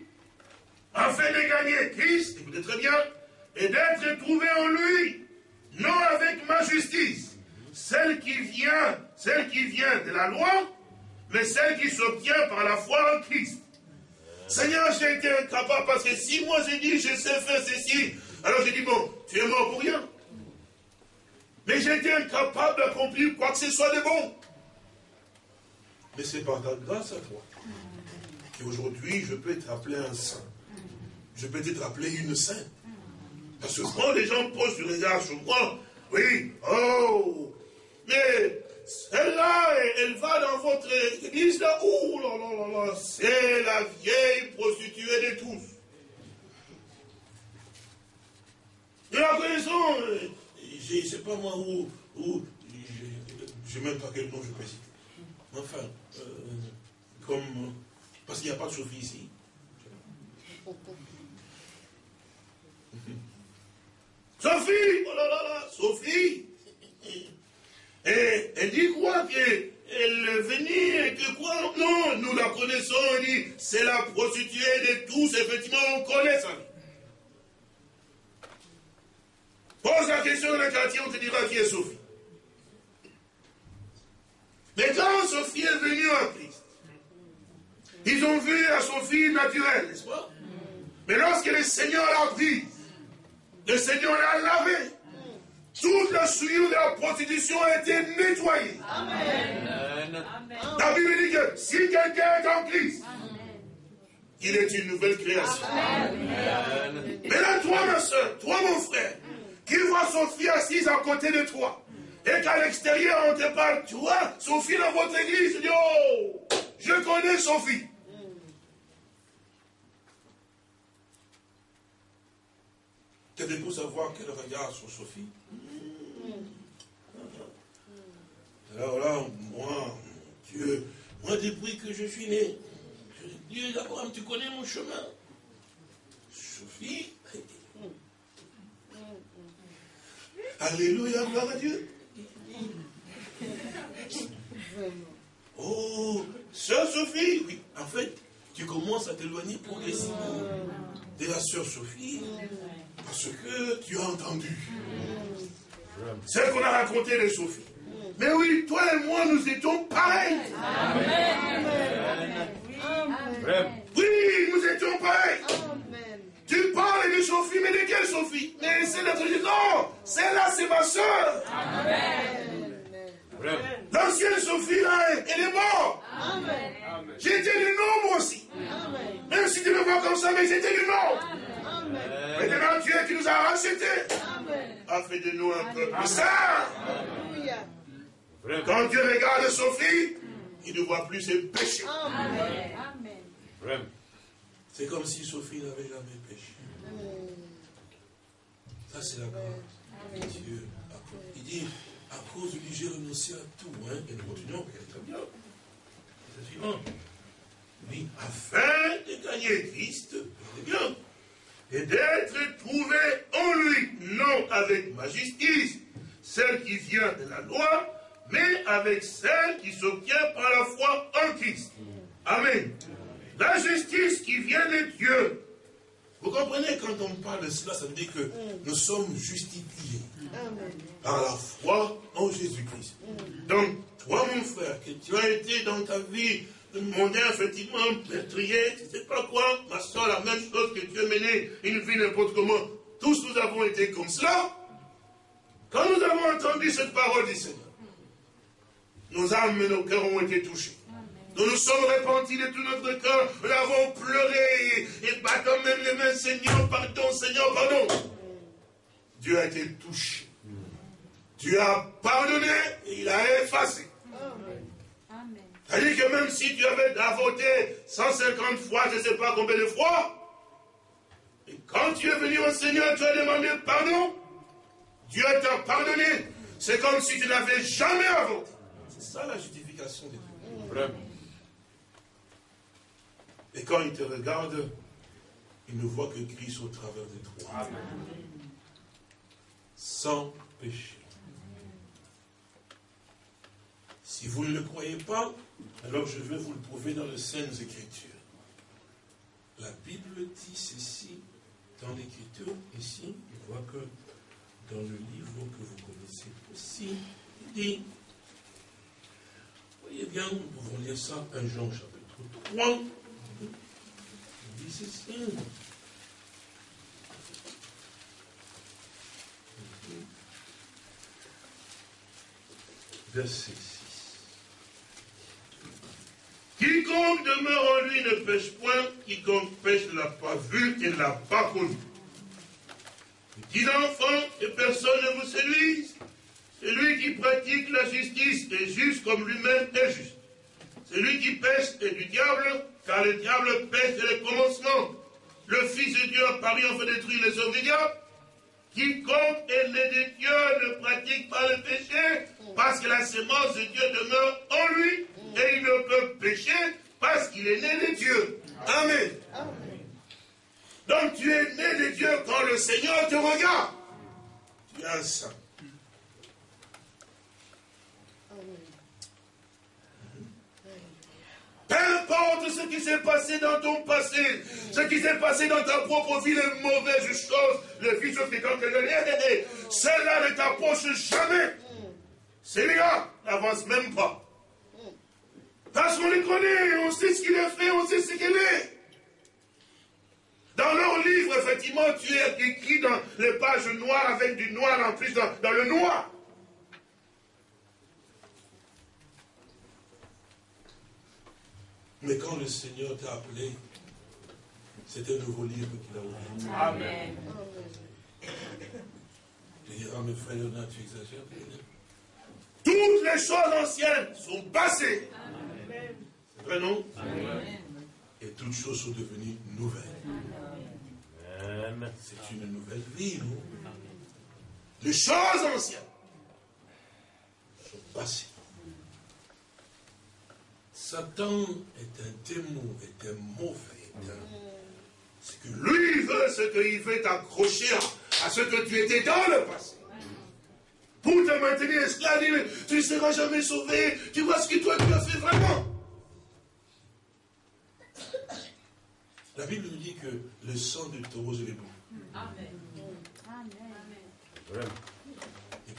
afin de gagner Christ, écoutez très bien, et d'être trouvé en lui, non avec ma justice, celle qui vient, celle qui vient de la loi, mais celle qui s'obtient par la foi en Christ. Seigneur, j'ai été incapable parce que si moi j'ai dit je sais faire ceci, alors j'ai dit bon, tu es mort pour rien. Mais j'ai été incapable d'accomplir quoi que ce soit de bon. Mais c'est par ta grâce à toi qu'aujourd'hui je peux être appelé un saint. Je peux être appelé une sainte. Parce que quand les gens posent du regard sur moi, oui, oh, mais celle-là, elle va dans votre église là, ouh là là là là, c'est la vieille prostituée de tous. Et la connaissons, je ne sais pas moi où, où je ne sais même pas quel nom je peux citer. Enfin, euh, comme, parce qu'il n'y a pas de Sophie ici. Sophie, oh là là là, Sophie. Et elle dit quoi qu'elle venait et que quoi? Non, nous la connaissons, on dit, c'est la prostituée de tous, effectivement, on connaît ça. Pose la question dans le quartier, on te dira qui est Sophie. Mais quand Sophie est venue en Christ, ils ont vu la Sophie naturelle, n'est-ce pas? Mais lorsque le Seigneur l'a vu, le Seigneur l'a lavé. Toute la souillure de la prostitution a été nettoyée. Amen. La Bible dit que si quelqu'un est en Christ, il est une nouvelle création. Amen. Maintenant, toi, ma soeur, toi, mon frère, qui voit Sophie assise à côté de toi, et qu'à l'extérieur, on te parle, tu vois, Sophie dans votre église, dis, oh, je connais Sophie. Qu'avez-vous savoir quel regard sur Sophie? Alors là, moi, Dieu, moi depuis que je suis né, Dieu d'abord, tu connais mon chemin. Sophie. Alléluia, gloire à Dieu. Oh, sœur Sophie, oui, en fait, tu commences à t'éloigner progressivement de la sœur Sophie. Parce que tu as entendu. Ce qu'on a raconté de Sophie. Mais oui, toi et moi, nous étions pareils. Oui, nous étions pareils. Mais de quelle Sophie? Mais c'est notre Non, celle-là, c'est ma soeur. L'ancienne Sophie, là, elle est morte. J'étais du nom, moi aussi. Même si tu me vois comme ça, mais j'étais du nom. Maintenant, Dieu qui nous a rachetés a fait de nous un peuple saint. Quand Dieu regarde Sophie, il ne voit plus ses péchés. C'est comme si Sophie n'avait jamais péché. Ça, c'est la grâce de Dieu. Il dit, à cause de lui, j'ai renoncé à tout. Hein, et nous continuons, très bien. C'est suivant. Oui, afin de gagner Christ, c'est bien et d'être trouvé en lui, non avec ma justice, celle qui vient de la loi, mais avec celle qui s'obtient par la foi en Christ. Amen. La justice qui vient de Dieu. Vous comprenez, quand on parle de cela, ça veut dire que nous sommes justifiés par la foi en Jésus-Christ. Donc, toi, mon frère, que tu as été dans ta vie demander effectivement, meurtrier, ne sais pas quoi, ma soeur, la même chose que Dieu menait une vie n'importe comment. Tous nous avons été comme cela. Quand nous avons entendu cette parole du Seigneur, nos âmes et nos cœurs ont été touchés. Nous nous sommes repentis de tout notre cœur, nous avons pleuré et battant même les mains, Seigneur, pardon, Seigneur, pardon. Dieu a été touché. Dieu a pardonné et il a effacé. C'est-à-dire que même si tu avais voté 150 fois, je ne sais pas combien de fois, et quand tu es venu au Seigneur, tu as demandé pardon, Dieu t'a pardonné. C'est comme si tu n'avais jamais voté. C'est ça la justification de Dieu. Vraiment. Et quand il te regarde, il ne voit que Christ au travers de toi. Sans péché. Si vous ne le croyez pas, alors je vais vous le prouver dans les Saintes Écritures. La Bible dit ceci dans l'Écriture, ici, je vois que dans le livre que vous connaissez aussi, il dit, voyez bien, nous pouvons lire ça, 1 Jean chapitre 3, Verset 6. Quiconque demeure en lui ne pêche point, quiconque pêche ne l'a pas vu et ne l'a pas connu. Petits enfants, que personne ne vous séduise. Celui qui pratique la justice est juste comme lui-même est juste. Celui qui pêche est du diable, car le diable pêche dès le commencement. Le Fils de Dieu a paru fait détruire les hommes du diable. Quiconque est né de Dieu ne pratique pas le péché, parce que la sémence de Dieu demeure en lui, et il ne peut pécher parce qu'il est né de Dieu. Amen. Donc tu es né de Dieu quand le Seigneur te regarde. Tu es un saint. Peu importe ce qui s'est passé dans ton passé, ce qui s'est passé dans ta propre vie, les mauvaises choses, les vies fréquentes que je cela ne t'approche jamais. Celui-là n'avance même pas. Parce qu'on les connaît, on sait ce qu'il a fait, on sait ce qu'il est. Dans leur livre, effectivement, tu es écrit dans les pages noires avec du noir en plus dans le noir. Mais quand le Seigneur t'a appelé, c'est un nouveau livre qu'il a ouvert. Amen. Tu dis, ah mais frère Léonard, tu exagères. Toutes les choses anciennes sont passées. C'est vrai, non? Amen. Et toutes choses sont devenues nouvelles. C'est une nouvelle vie, non? Les choses anciennes sont passées. Satan est un démon, est un mauvais. C'est que lui veut ce qu'il veut t'accrocher à, ce que tu étais dans le passé. Pour te maintenir esclave, tu ne seras jamais sauvé. Tu vois ce que toi tu as fait vraiment. La Bible nous dit que le sang du taureau, c'est bon. Amen. Amen. Il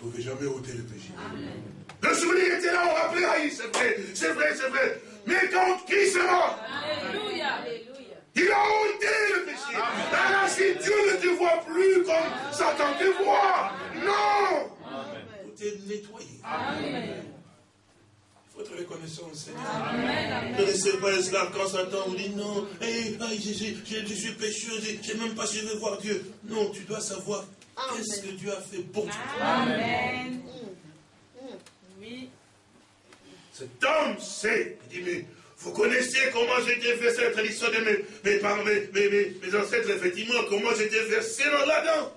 ne pouvait jamais ôter le péché. Amen. Le souvenir était là, on rappelait, ah, c'est vrai, c'est vrai, c'est vrai. Mais quand qui sera Alléluia. Il a ôté le péché. Alors si Dieu ne te voit plus comme Satan te voit, non. Tout est nettoyé. Amen. Il faut être reconnaissant au Seigneur. Amen. Ne laissez pas l'esclave quand Satan vous dit non, hey, je, je, je, suis pécheur, je ne sais même pas si je vais voir Dieu. Non, tu dois savoir qu'est-ce que Dieu a fait pour toi? Amen. Cet homme sait, il dit, mais vous connaissez comment j'étais versé la tradition de mes, mes, mes, mes, ancêtres, effectivement, comment j'étais versé dans là-dedans.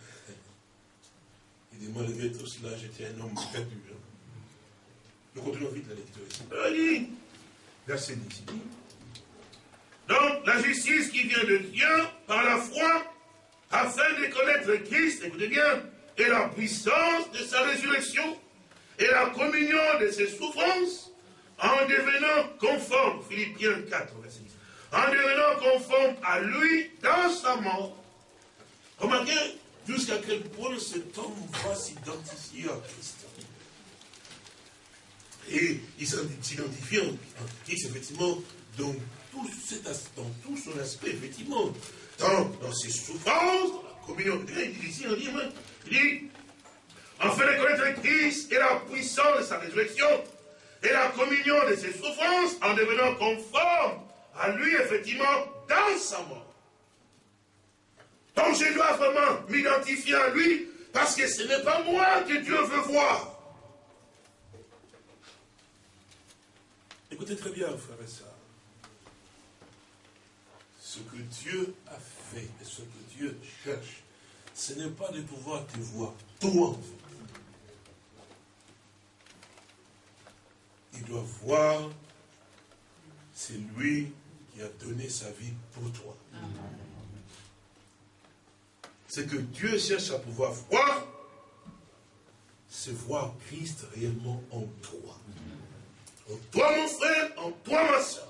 Il dit, malgré tout cela, j'étais un homme perdu. Hein. Nous continuons vite la lecture ici. Il dit, verset 10, donc, la justice qui vient de Dieu par la foi, afin de connaître Christ, écoutez bien, et la puissance de sa résurrection, et la communion de ses souffrances en devenant conforme, Philippiens 4, verset 10, en devenant conforme à lui dans sa mort. Remarquez jusqu'à quel point cet homme va s'identifier à Christ. Et il s'identifie en Christ, effectivement, dans dans tout son aspect, effectivement, dans, ses souffrances, dans la communion. Il dit ici, il dit, il dit afin de connaître Christ et la puissance de sa résurrection et la communion de ses souffrances en devenant conforme à lui, effectivement, dans sa mort. Donc je dois vraiment m'identifier à lui Parce que ce n'est pas moi que Dieu veut voir. Écoutez très bien, frère et sœurs. Ce que Dieu a fait et ce que Dieu cherche, ce n'est pas de pouvoir te voir toi. Il doit voir, c'est lui qui a donné sa vie pour toi. Ce que Dieu cherche à pouvoir voir, c'est voir Christ réellement en toi. En toi, mon frère, en toi, ma soeur.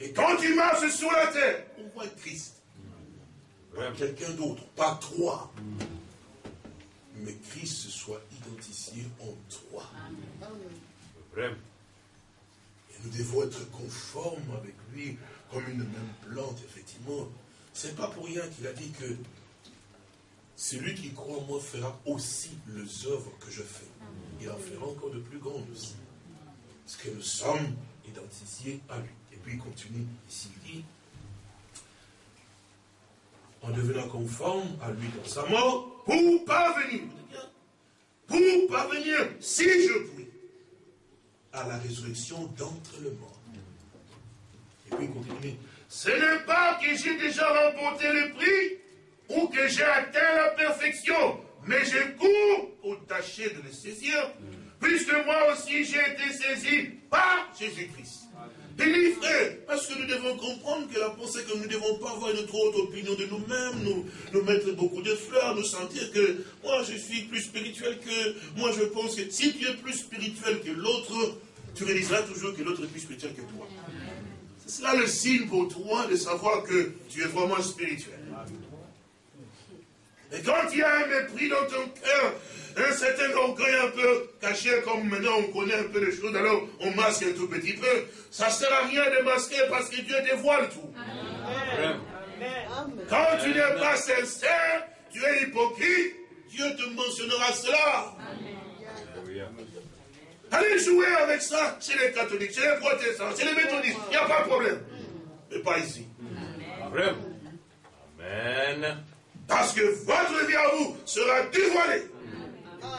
Et quand tu marches sur la terre, on voit Christ. Quelqu'un d'autre, pas toi. Mais Christ soit identifié en toi. Et nous devons être conformes avec lui, comme une même plante, effectivement. C'est pas pour rien qu'il a dit que celui qui croit en moi fera aussi les œuvres que je fais. Il en fera encore de plus grandes aussi. Parce que nous sommes identifiés à lui. Puis continue ici, il dit, en devenant conforme à lui dans sa mort, pour parvenir, pour parvenir, si je puis, à la résurrection d'entre le mort. Et puis il continue, ce n'est pas que j'ai déjà remporté le prix, ou que j'ai atteint la perfection, mais je cours pour tâcher de le saisir, puisque moi aussi j'ai été saisi par Jésus-Christ. Frère, parce que nous devons comprendre que la pensée que nous ne devons pas avoir une trop haute opinion de nous-mêmes, nous, nous mettre beaucoup de fleurs, nous sentir que moi je suis plus spirituel que, moi je pense que si tu es plus spirituel que l'autre, tu réaliseras toujours que l'autre est plus spirituel que toi. C'est cela le signe pour toi de savoir que tu es vraiment spirituel. Et quand il y a un mépris dans ton cœur, un certain orgueil un peu caché, comme maintenant on connaît un peu les choses, alors on masque un tout petit peu, ça ne sert à rien de masquer parce que Dieu dévoile tout. Quand tu n'es pas sincère, tu es hypocrite, Dieu te mentionnera cela. Allez jouer avec ça chez les catholiques, chez les protestants, chez les méthodistes, il n'y a pas de problème. Mais pas ici. Amen. Parce que votre vie à vous sera dévoilée.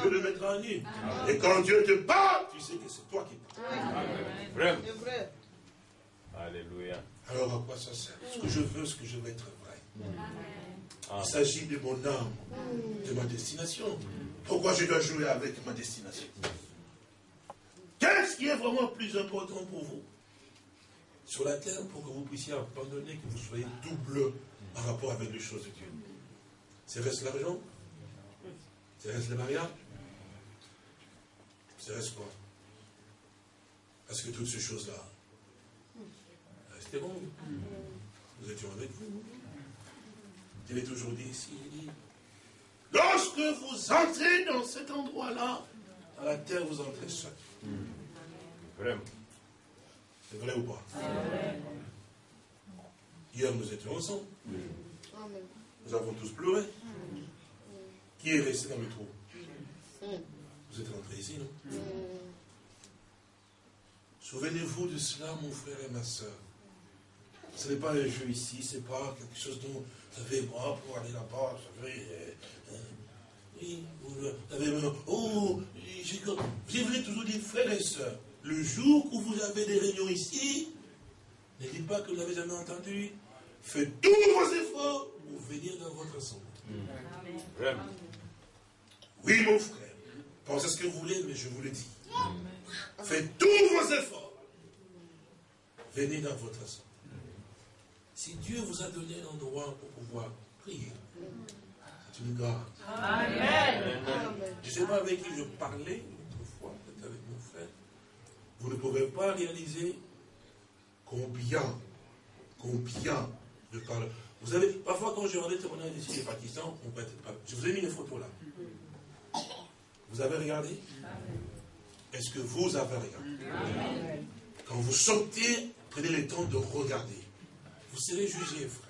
Dieu le mettra en nu. Et quand Dieu te parle, tu sais que c'est toi qui parles. Vraiment. Alléluia. Alors à quoi ça sert? Ce que je veux, ce que je veux être vrai. Il s'agit de mon âme, de ma destination. Pourquoi je dois jouer avec ma destination? Qu'est-ce qui est vraiment plus important pour vous? Sur la terre, pour que vous puissiez abandonner, que vous soyez double en rapport avec les choses de Dieu. C'est reste l'argent? C'est reste le mariage C'est reste quoi Parce que toutes ces choses-là, restez bon. Nous étions avec vous. Il est aujourd'hui ici, il dit, lorsque vous entrez dans cet endroit-là, à la terre, vous entrez seul. Vraiment. C'est vrai ou pas? Hier, nous étions ensemble. Nous avons tous pleuré. Qui est resté dans le trou Vous êtes rentrés ici, non Souvenez-vous de cela, mon frère et ma soeur. Ce n'est pas un jeu ici, ce n'est pas quelque chose dont vous savez, moi, pour aller là-bas, vous savez, euh, euh, oui, vous avez, oh, j'ai toujours dit, frères et sœurs, le jour où vous avez des réunions ici, ne dites pas que vous n'avez jamais entendu. Faites tous vos efforts pour venir dans votre assemblée. Oui, mon frère. Pensez ce que vous voulez, mais je vous le dis. Faites tous vos efforts. Venez dans votre assemblée. Si Dieu vous a donné un endroit pour pouvoir prier, c'est une grâce. Amen. Je ne sais pas avec qui je parlais autrefois, peut-être avec mon frère. Vous ne pouvez pas réaliser combien, combien de parler. Vous avez, parfois quand je rendais témoignage ici au Pakistan, on peut être pas. Je vous ai mis une photo là. Vous avez regardé? Est-ce que vous avez regardé? Quand vous sortez, prenez le temps de regarder. Vous serez jugé, frère.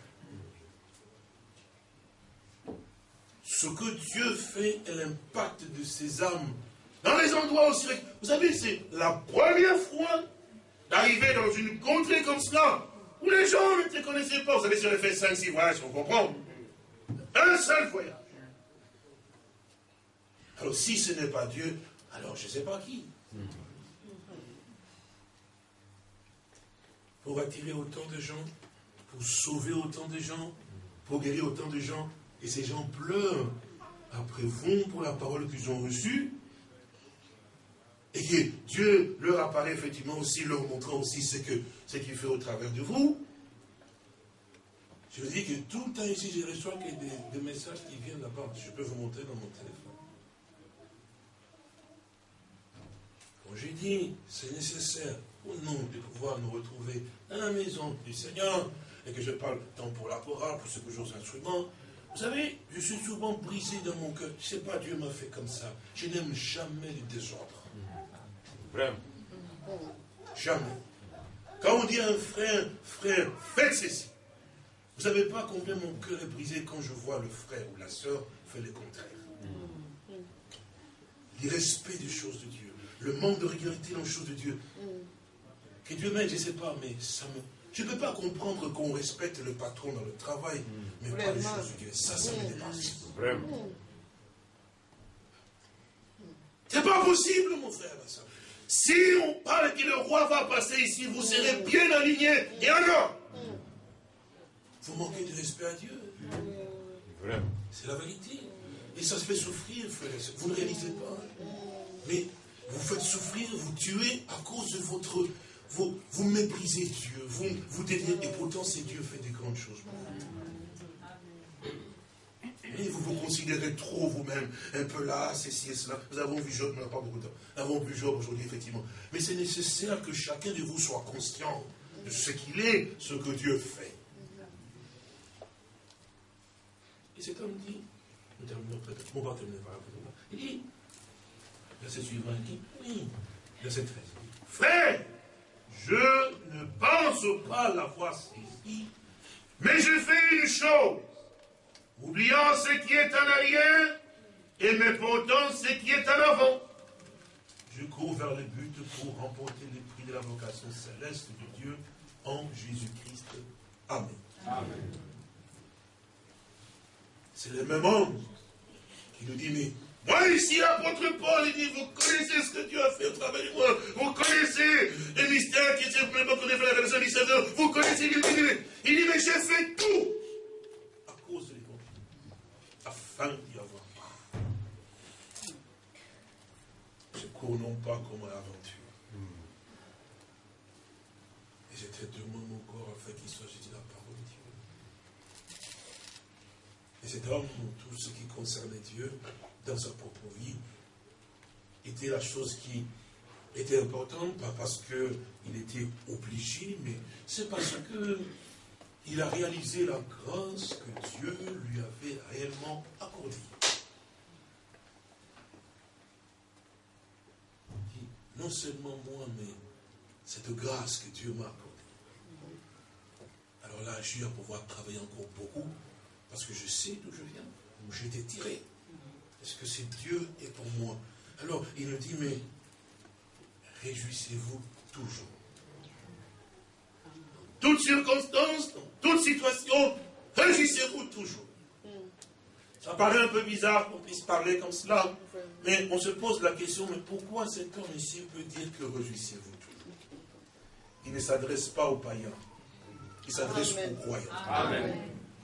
Ce que Dieu fait et l'impact de ses âmes dans les endroits aussi. Vous savez, c'est la première fois d'arriver dans une contrée comme cela, où les gens ne te connaissaient pas. Vous savez, si on a fait 5-6 voyages, on comprend. Un seul voyage. Alors si ce n'est pas Dieu, alors je ne sais pas qui. Pour attirer autant de gens, pour sauver autant de gens, pour guérir autant de gens, et ces gens pleurent après vous pour la parole qu'ils ont reçue, et que Dieu leur apparaît effectivement aussi, leur montrant aussi ce qu'il fait au travers de vous. Je vous dis que tout le temps ici, je reçois des, des messages qui viennent là-bas. Je peux vous montrer dans mon téléphone. Quand j'ai dit, c'est nécessaire pour nous de pouvoir nous retrouver dans la maison du Seigneur, et que je parle tant pour la chorale, pour ce que aux instruments, vous savez, je suis souvent brisé dans mon cœur. Je ne sais pas, Dieu m'a fait comme ça. Je n'aime jamais le désordre. Vraiment. Jamais. Quand on dit à un frère, frère, faites ceci. Vous ne savez pas combien mon cœur est brisé quand je vois le frère ou la sœur faire le contraire. L'irrespect des choses de Dieu. Le manque de régularité dans les choses de Dieu. Que Dieu m'aide, je ne sais pas, mais ça me, je ne peux pas comprendre qu'on respecte le patron dans le travail, mais pas les choses de Dieu. Ça, ça me dépasse. Vraiment. C'est pas possible, mon frère. Si on parle que le roi va passer ici, vous serez bien aligné. Et alors Vous manquez de respect à Dieu. C'est la vérité. Et ça se fait souffrir, frère. Vous ne réalisez pas. Mais vous faites souffrir, vous tuez à cause de votre vous, vous méprisez Dieu, vous, vous et pourtant c'est Dieu fait des grandes choses. Et vous vous considérez trop vous-même, un peu là, ceci et cela. Nous avons vu Job, on n'a pas beaucoup de temps. Nous avons vu Job aujourd'hui, effectivement. Mais c'est nécessaire que chacun de vous soit conscient de ce qu'il est, ce que Dieu fait. Et cet homme dit, nous terminons peut-être, on va terminer par. Il dit, verset suivant, il dit, oui, verset 13. Frère, je ne pense pas l'avoir saisi, mais je fais une chose, oubliant ce qui est en arrière et me portant ce qui est en avant. Je cours vers le but pour remporter les prix de la vocation céleste de Dieu en Jésus-Christ. Amen. Amen. C'est le même homme qui nous dit, mais moi, ici, l'apôtre Paul, il dit, vous connaissez ce que Dieu a fait au travers de moi. Vous connaissez les mystères qui simplement qu'on fait la personne du Seigneur. Vous connaissez, dit, il dit mais j'ai fait tout à cause de l'évangile, afin d'y avoir. Je cours non pas comme une aventure. Et j'étais demande mon corps afin qu'il soit jeté la parole de Dieu. Et cet homme, tout ce qui concernait Dieu, dans sa propre vie était la chose qui était importante, pas parce qu'il était obligé, mais c'est parce que il a réalisé la grâce que Dieu lui avait réellement accordée. Non seulement moi, mais cette grâce que Dieu m'a accordée. Alors là, je vais pouvoir travailler encore beaucoup, parce que je sais d'où je viens, où j'ai été tiré. Est-ce que c'est Dieu est pour moi Alors, il nous dit, mais réjouissez-vous toujours. Toute circonstance, toute situation, réjouissez-vous toujours. Ça paraît un peu bizarre qu'on puisse parler comme cela, mais on se pose la question, mais pourquoi cet homme ici peut dire que réjouissez-vous toujours? Il ne s'adresse pas aux païens, il s'adresse aux croyants. Amen.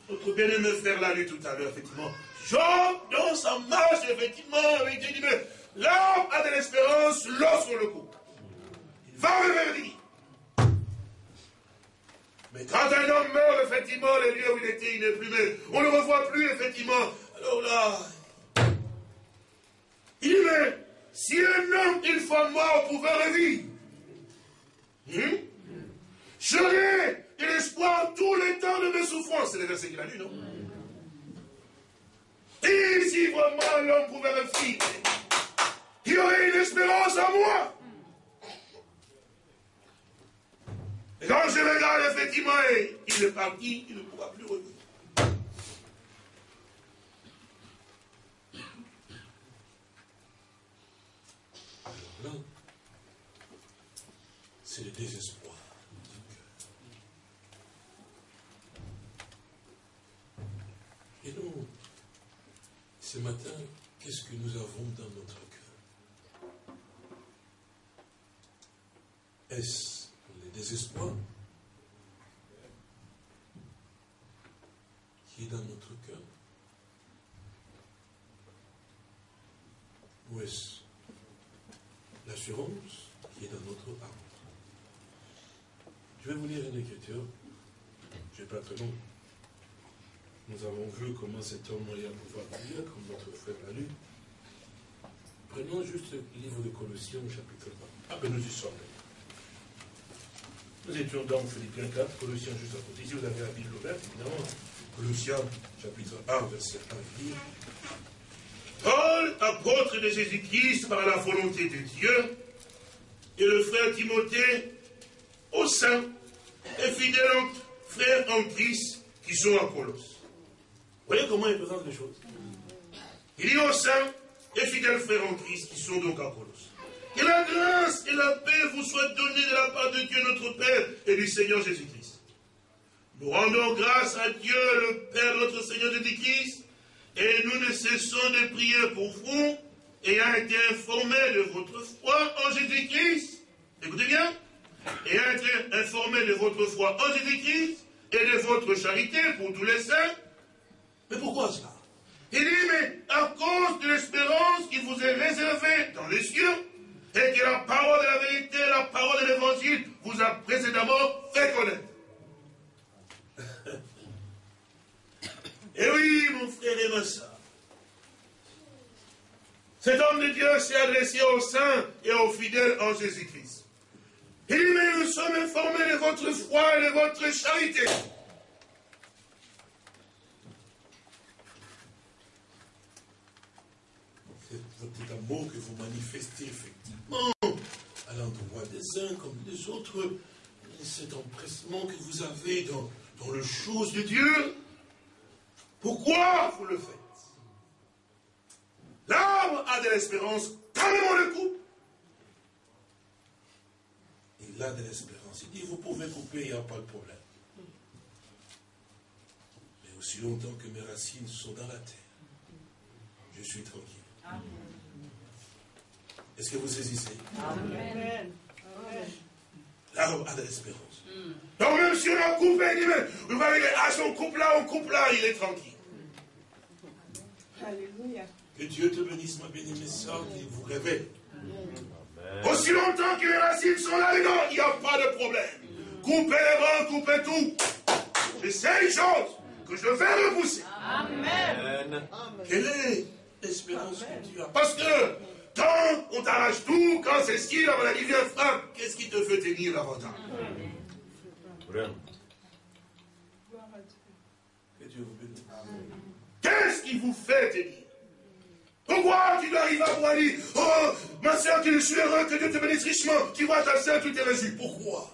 Notre bien-aimé frère l'a lu tout à l'heure, effectivement. Job, dans sa marche, effectivement, avec Dieu, dit, mais l'homme a de l'espérance lorsque le coup. Il va revenir. Mais quand un homme meurt, effectivement, le lieu où il était, il n'est plus, mais on ne le revoit plus, effectivement. Alors là, il dit, mais si un homme, une fois mort, pouvait revivre, hmm, j'aurais de l'espoir tout le temps de mes souffrances. C'est le verset qu'il a lu, non? Et si vraiment l'homme pouvait me il y aurait une espérance à moi. Et quand je regarde, effectivement, il est parti, il ne pourra plus revenir. C'est le désespoir. Matin, qu'est-ce que nous avons dans notre cœur? Est-ce le désespoir qui est dans notre cœur? Ou est-ce l'assurance qui est dans notre âme? Je vais vous lire une écriture, je ne vais pas très long. Nous avons vu comment cet homme allait pouvoir lire, comme notre frère l'a lu. Prenons juste le livre de Colossiens, chapitre 1. Ah ben nous y sommes. Nous étions dans Philippiens 4, Colossiens juste à côté. Ici, vous avez la Bible ouverte, évidemment. Colossiens, chapitre 1, verset 1, il dit Paul, apôtre de Jésus-Christ par la volonté de Dieu, et le frère Timothée, au sein et fidèles frères en Christ qui sont à Colosse. Voyez comment il présente les choses Il dit au sein et fidèles frères en Christ qui sont donc à Colosse. Que la grâce et la paix vous soient données de la part de Dieu notre Père et du Seigneur Jésus-Christ. Nous rendons grâce à Dieu, le Père notre Seigneur Jésus-Christ, et nous ne cessons de prier pour vous, ayant été informés de votre foi en Jésus-Christ. Écoutez bien. Ayant été informés de votre foi en Jésus-Christ et de votre charité pour tous les saints. Mais pourquoi cela? Il dit, mais à cause de l'espérance qui vous est réservée dans les cieux, et que la parole de la vérité, la parole de l'évangile vous a précédemment fait connaître. Et oui, mon frère et ma soeur, cet homme de Dieu s'est adressé aux saints et aux fidèles en Jésus-Christ. Il dit, mais nous sommes informés de votre foi et de votre charité. C'est votre amour que vous manifestez à l'endroit des uns comme des autres, cet empressement que vous avez dans, dans les choses de Dieu. Pourquoi vous le faites? L'arbre a de l'espérance, carrément le coupe. Il a de l'espérance. Il dit, vous pouvez couper, il n'y a pas de problème. Mais aussi longtemps que mes racines sont dans la terre, je suis tranquille. Est-ce que vous saisissez Amen. L'arbre a de l'espérance. Donc même si on a coupé, il dit, mais vous voyez, à son couple là, on coupe là, il est tranquille. Alléluia. Que Dieu te bénisse, ma bien-aimée soeur, qui vous révèle. Aussi longtemps que les racines sont là-dedans, il n'y a pas de problème. Coupez les bras, coupez tout. Je sais une chose, que je vais repousser. Amen. Quelle est l'espérance que tu as Parce que quand on t'arrache tout, quand c'est ce qui, la maladie vient frappe, qu'est-ce qui te fait tenir davantage Que Dieu vous bénisse. Qu'est-ce qui vous fait tenir? Pourquoi tu dois arriver à pouvoir dire, oh, ma soeur, que je suis heureux, que Dieu te bénisse richement, tu vois ta soeur, tout est réjoui. Pourquoi?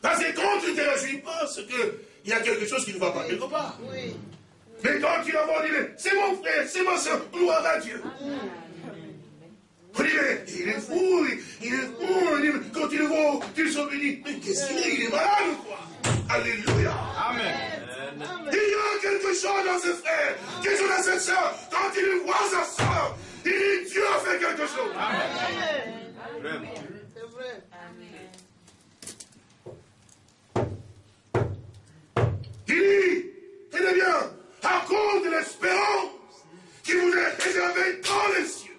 Parce que quand tu ne te réjouis pas, c'est qu'il y a quelque chose qui ne va pas quelque part. Mais quand tu vas voir, dire, c'est mon frère, c'est ma soeur, gloire à Dieu. On dit, mais il est fou, il, est fou. quand tu le vois, tu te béni. Mais qu'est-ce qu'il est? Il est malade ou quoi Alléluia. Amen. Il y a quelque chose dans ce frère, quelque chose dans cette soeur. Quand il voit sa soeur, il dit Dieu a fait quelque chose. Amen. C'est vrai. Il dit, tenez bien, de l'espérance qui vous est réservée dans les cieux.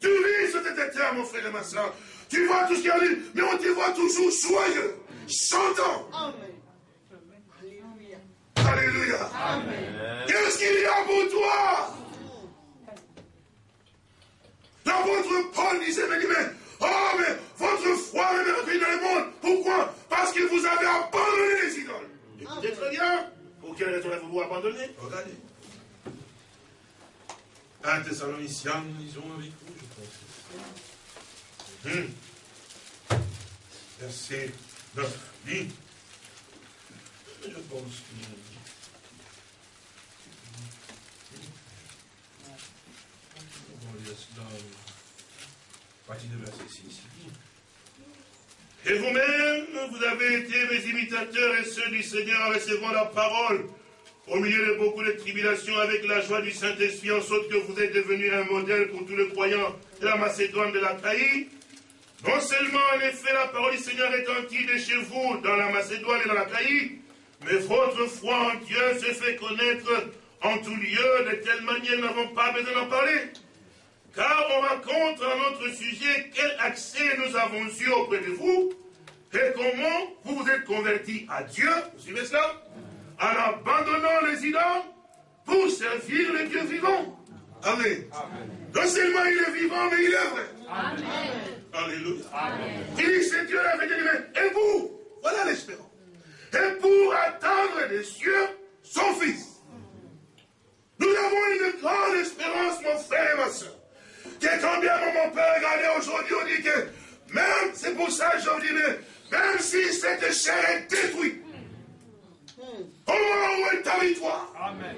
Tu vis sur cette terre, mon frère et ma soeur. Tu vois tout ce qui arrive, mais on te voit toujours joyeux, chantant. Amen. Alléluia. Qu'est-ce qu'il y a pour toi? L'apôtre Paul disait, mais, mais, oh, mais votre foi est merveilleuse dans le monde. Pourquoi? Parce que vous avez abandonné les idoles. Écoutez très bien? Pour quelle raison avez-vous abandonné Regardez. Un Thessaloniciens, nous lisons avec vous, je pense. Hum. Verset 9. Dit. Je pense qu'il On va lire cela à partir de verset 6. Et vous-même, vous avez été mes imitateurs et ceux du Seigneur en recevant la parole au milieu de beaucoup de tribulations avec la joie du Saint-Esprit, en sorte que vous êtes devenus un modèle pour tous les croyants de la Macédoine de la Caïe. Non seulement, en effet, la parole du Seigneur est de chez vous, dans la Macédoine et dans la Caïe, mais votre foi en Dieu se fait connaître en tout lieu, de telle manière nous n'avons pas besoin d'en parler. Car on raconte dans notre sujet quel accès nous avons eu auprès de vous et comment vous vous êtes convertis à Dieu, vous suivez cela En abandonnant les idoles pour servir le Dieu vivant. Amen. Non seulement il est vivant, mais il est vrai. Amen. Alléluia. Amen. Il dit, c'est Dieu la vérité. Et vous, voilà l'espérance. Et pour attendre des cieux son Fils. Nous avons une grande espérance, mon frère et ma soeur que quand bien mon père regardait aujourd'hui, on dit que même, c'est pour ça que je dis, même si cette chair est détruite, au moment où est ta victoire, Amen.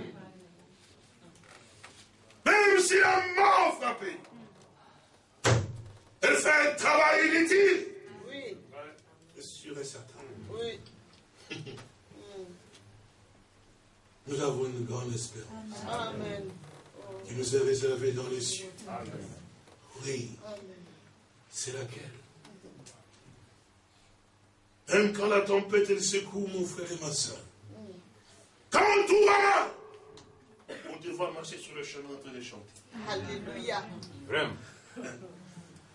même si la mort frappée, elle fait un travail inutile. Oui. C'est sûr et certain. Oui. Nous avons une grande espérance. Amen qui nous est réservé dans les cieux. Oui. C'est laquelle? Même quand la tempête elle secoue, mon frère et ma soeur. Quand tout va mal, on devra marcher sur le chemin en train de chanter. Alléluia. Vraiment.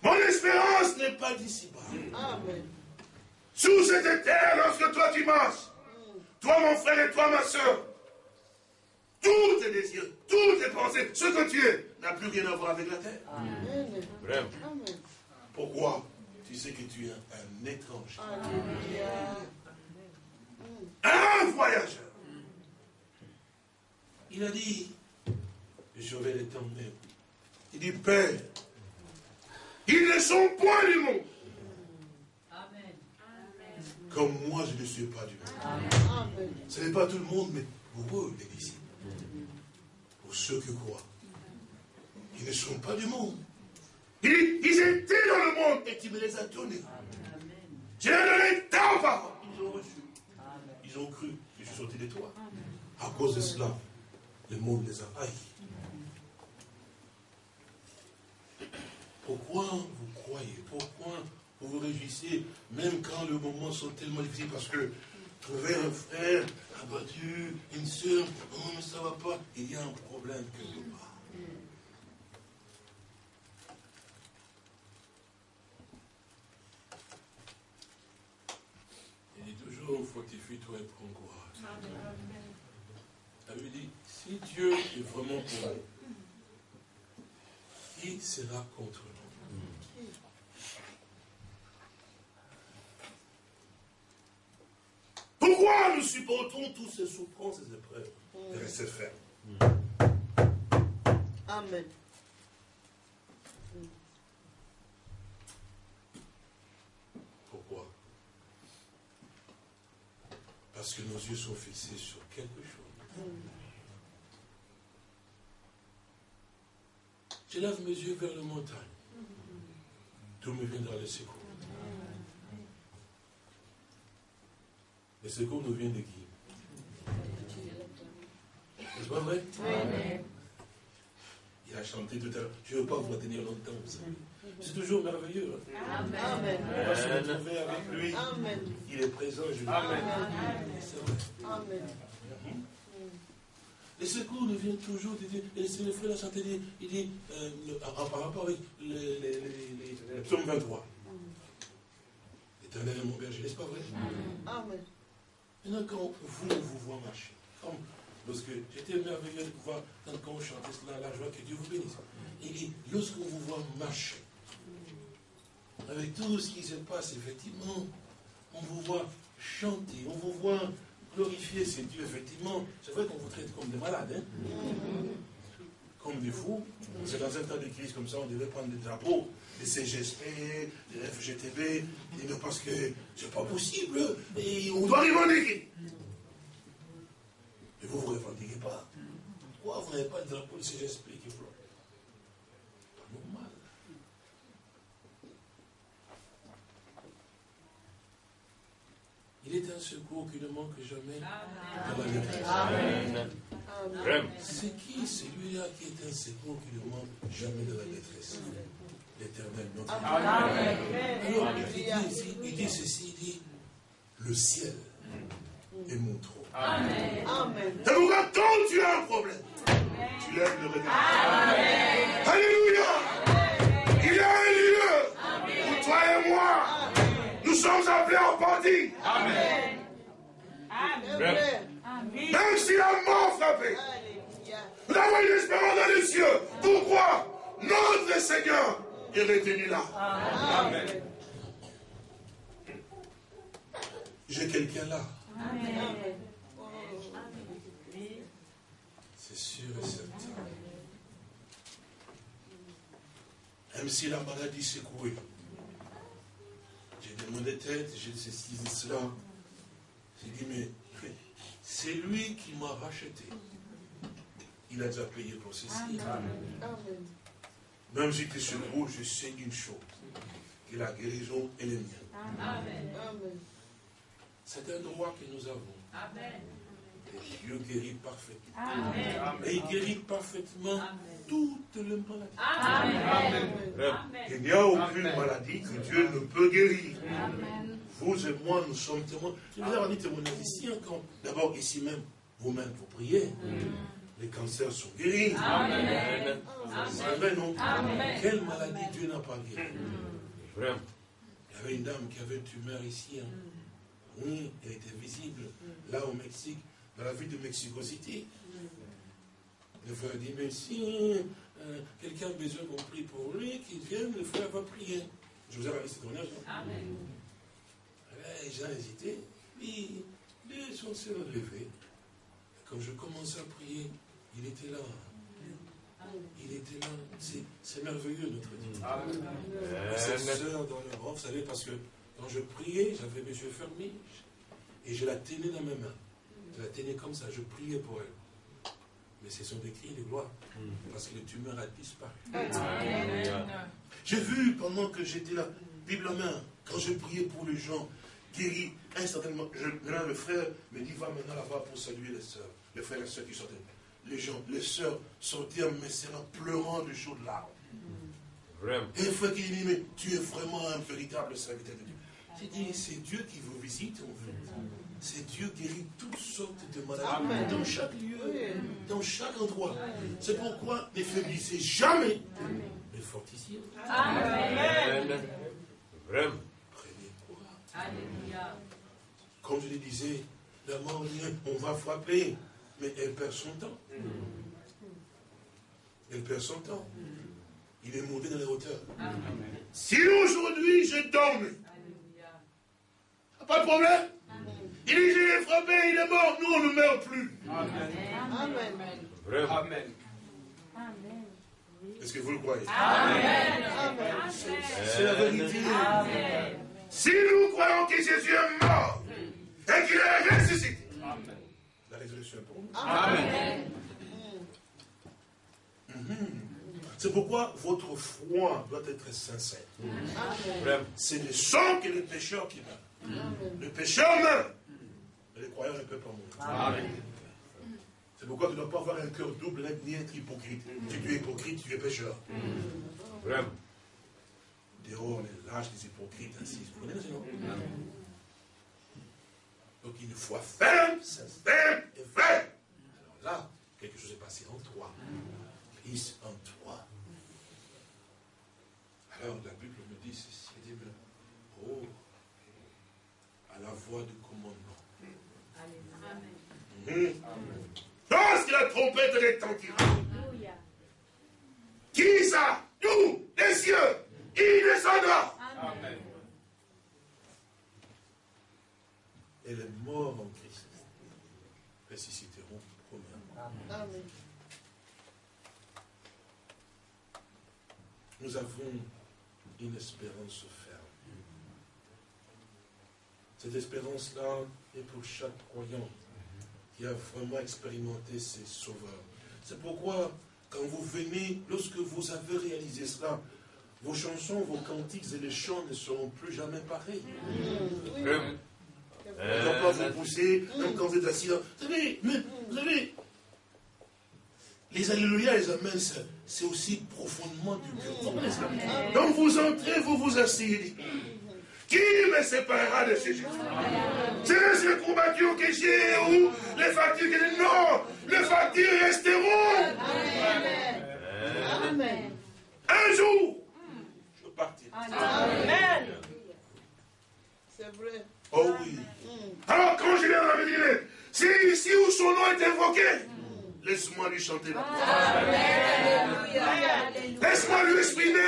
Mon espérance n'est pas d'ici-bas. Amen. Sous cette terre, lorsque toi tu marches, toi mon frère et toi ma soeur, tous tes désirs, toutes tes pensées, ce que tu es, n'a plus rien à voir avec la terre. Vraiment. Pourquoi Tu sais que tu es un, étranger? Un voyageur. Il a dit, je vais les t'emmener. Il dit, Père, ils ne sont point du monde. Comme moi, je ne suis pas du monde. Ce n'est pas tout le monde, mais pour eux, les disciples pour ceux qui croient. Ils ne sont pas du monde. Ils, étaient dans le monde et tu me les as donnés. J'ai donné ta parole. Ils ont reçu. Ils ont cru que je suis sorti de toi. À cause de cela, le monde les a haïs. Pourquoi vous croyez? Pourquoi vous vous réjouissez, même quand les moments sont tellement difficiles Parce que trouver un frère abattu, une soeur, non, mais ça va pas. Il y a un problème quelque part. Il dit toujours, fortifie-toi et prends courage. Elle lui dit, si Dieu est vraiment pour nous, qui sera contre nous Pourquoi nous supportons tous ces souffrances, ces épreuves De rester ferme. Amen. Pourquoi? Parce que nos yeux sont fixés sur quelque chose. Je lève mes yeux vers la montagne. Tout me viendra le secours. Le secours nous vient de qui? C'est pas vrai? Il a chanté tout à l'heure. Je ne veux pas vous retenir longtemps, C'est toujours merveilleux. Hein. Amen. On va se retrouver avec lui. Il est présent, je Amen. Amen. Le secours nous vient toujours de Dieu. Et c'est le frère l'a chanté, il dit, euh, par rapport avec les, les, psaumes 23. L'éternel est mon berger, n'est-ce pas vrai? Amen. Maintenant, quand vous, vous voit marcher, comme lorsque j'étais merveilleux de pouvoir, quand on chantait cela, la joie, que Dieu vous bénisse. Il dit, lorsqu'on vous voit marcher, avec tout ce qui se passe, effectivement, on vous voit chanter, on vous voit glorifier ces dieux, effectivement. C'est vrai qu'on vous traite comme des malades, hein? Comme des fous. C'est dans un temps de crise comme ça, on devait prendre des drapeaux, des CGSP, des FGTB, et parce que c'est pas possible, et on doit revendiquer. Et vous ne vous revendiquez pas. Pourquoi vous n'avez pas de drapeau de CGSP qui flotte Pas normal. un secours qui ne manque jamais dans la. C'est qui celui-là qui est un secours qui ne manque jamais dans la détresse L'éternel, notre Dieu. Alors, il dit, il dit ceci, il dit, le ciel est mon trône. Amen. Amen. quand tu as un problème, tu lèves le regard. Alléluia. Il y a un lieu pour toi et moi. Nous sommes appelés en partie. Amen. Même si la mort frappait, nous avons une espérance dans les cieux. Pourquoi? Notre Seigneur est retenu là. Amen. J'ai quelqu'un là. Amen. C'est sûr et certain. Même si la maladie secouée, j'ai demandé tête, j'ai ceci, cela. J'ai dit, mais c'est lui qui m'a racheté. Il a déjà payé pour ceci. Amen. Même si tu secoue, je sais une chose, que la guérison est la mienne. C'est un droit que nous avons. Amen. Et Dieu guérit parfaitement. Amen. Et il guérit parfaitement toutes les maladies. Amen. Il n'y a aucune maladie que Dieu ne peut guérir. Vous et moi, nous sommes témoins. Je vous ai dit témoignage ici encore. D'abord, ici même, vous-même, vous priez. Les cancers sont guéris. Amen. Amen. non? Quelle maladie Dieu n'a pas guéri Vraiment. Il y avait une dame qui avait une tumeur ici. Hein. Oui, elle était visible là au Mexique dans la ville de Mexico City. Le frère dit, mais si euh, quelqu'un a besoin qu'on prie pour lui, qu'il vienne, le frère va prier. Je vous ai raconté ce tournage. Amen. Les gens hésitaient. Puis, les sont se levés. Quand je commençais à prier, il était là. Il était là. C'est merveilleux, notre Dieu. Amen. Cette sœur dans le vous savez, parce que quand je priais, j'avais mes yeux fermés et je la tenais dans mes mains. Je la tenais comme ça, je priais pour elle. Mais ce sont des cris de gloire. Parce que le tumeur a disparu. J'ai vu pendant que j'étais là, Bible en main, quand je priais pour les gens guéris, instantanément, je, le frère me dit va maintenant là-bas pour saluer les sœurs, les frères et les sœurs qui sortaient. Les gens, les sœurs sortirent mes sœurs pleurant de chaudes larmes. Vraiment. Et le frère qui dit, mais tu es vraiment un véritable serviteur de Dieu. J'ai dit, c'est Dieu qui vous visite en fait c'est Dieu qui guérit toutes sortes de maladies dans chaque lieu, dans chaque endroit. C'est pourquoi ne faiblissez jamais, mais fortifiez. Amen. Vraiment. Courage. Comme je le disais, la mort, on va frapper, mais elle perd son temps. Elle perd son temps. Il est monté dans les hauteurs. Si aujourd'hui je tombe, pas de problème. Il dit, je l'ai frappé, il est mort. Nous, on ne meurt plus. Amen. Amen. Amen. Est-ce que vous le croyez? Amen. C'est la vérité. Amen. Si nous croyons que Jésus est mort et qu'il est ressuscité, la résurrection est pour nous. Amen. Mhm. C'est pourquoi votre foi doit être sincère. C'est le sang que les pécheurs qui meurent. Le pécheur meurt. Mais les croyants ne peuvent pas mourir. C'est pourquoi tu ne dois pas avoir un cœur double ni être hypocrite. Si tu es hypocrite, tu es pécheur. Vraiment. Dehors, les lâches des hypocrites ainsi. Vous connaissez, non Donc une foi ferme, ferme et ferme. Alors là, quelque chose est passé en toi. Christ en toi. Alors la Bible me dit ceci, elle dit, oh, à la voix du commandement, Amen. Lorsque la trompette retentira, qui ça Nous, les cieux, il descendra. Amen. Et les morts en Christ ressusciteront premièrement. Amen. Nous avons une espérance ferme. Cette espérance-là est pour chaque croyant qui a vraiment expérimenté ses sauveurs. C'est pourquoi, quand vous venez, lorsque vous avez réalisé cela, vos chansons, vos cantiques et les chants ne seront plus jamais pareils. Doit pas vous pousser, même quand vous êtes assis là. Vous savez, vous savez, les alléluia, les amens, c'est aussi profondément du cœur. Donc vous entrez, vous vous asseyez. Qui me séparera de ces Jésus C'est les courbatures que j'ai ou les factures que j'ai? Non Les factures resteront. Amen. Un jour, je partirai. Amen. C'est vrai. Oh oui. Alors quand je viens dans la ville, c'est ici où son nom est invoqué. Laisse-moi lui chanter la Laisse-moi lui exprimer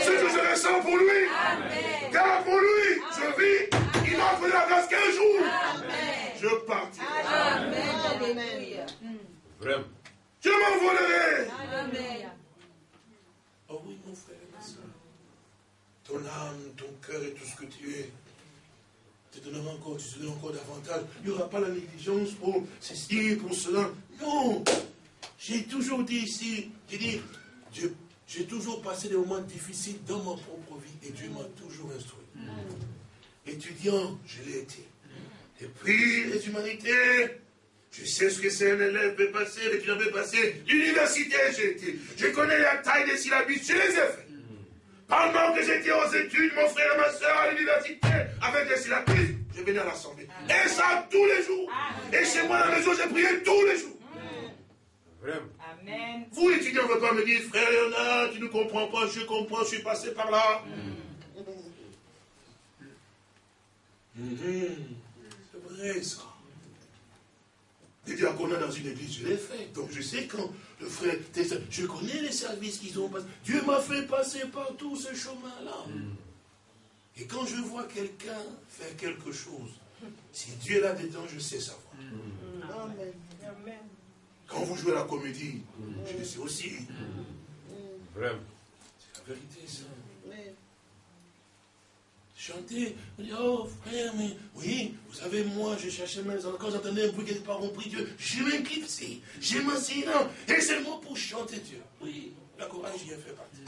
ce que je ressens pour lui. Car pour lui, je vis, il m'a fait la grâce qu'un jour, je partirai. Vraiment. Je m'envolerai. Oh oui, mon frère. Ton âme, ton cœur et tout ce que tu es te donneras encore, tu te donneras encore davantage. Il n'y aura pas la négligence pour ceci, pour cela. Non J'ai toujours dit ici, j'ai dit, j'ai toujours passé des moments difficiles dans ma propre vie et Dieu m'a toujours instruit. Mm. Étudiant, je l'ai été. Depuis les humanités, je sais ce que c'est un élève peut passer, l'étudiant peut passer. L'université, j'ai été. Je connais la taille des syllabes, je les ai fait. Pendant que j'étais aux études, mon frère et ma soeur à l'université, avec les syllabes, je venais à l'assemblée. Et ça tous les jours. Et chez moi à la maison, j'ai prié tous les jours. Vraiment. Amen. Vous, étudiants, ne pouvez pas me dire, frère Léonard, tu ne comprends pas, je comprends, je suis passé par là. Mm. C'est vrai, ça. Les diaconats dans une église, je l'ai fait. Donc je sais quand le frère, je connais les services qu'ils ont passé. Dieu m'a fait passer par tout ce chemin-là. Et quand je vois quelqu'un faire quelque chose, si Dieu est là-dedans, je sais savoir. Mm. Amen. Quand vous jouez la comédie, je le sais aussi. Vraiment. C'est la vérité, ça. Chanter, on dit, oh frère, mais oui, vous savez, moi, je cherchais mes quand j'entendais un bruit quelque part, on prie Dieu, je m'éclipse, je m'assieds et seulement pour chanter Dieu. Oui, la courage y a fait partie.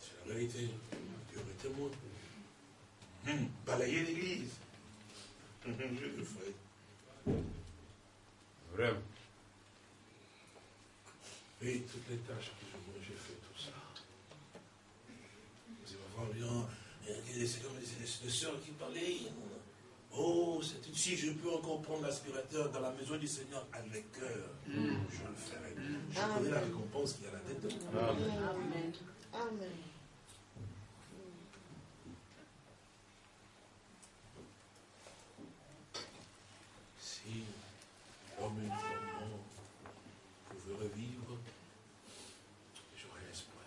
C'est la vérité. Dieu est témoin. Hum, balayer l'église. je le ferai. Vraiment. Et toutes les tâches j'ai fait tout ça. Bien, c'est comme les sœurs qui parlaient. Oh, c'est si je peux encore prendre l'aspirateur dans la maison du Seigneur avec cœur, mm. je le ferai. Je connais la récompense qui y a là-dedans. Amen. Amen. comme une femme pouvait revivre, j'aurais espoir.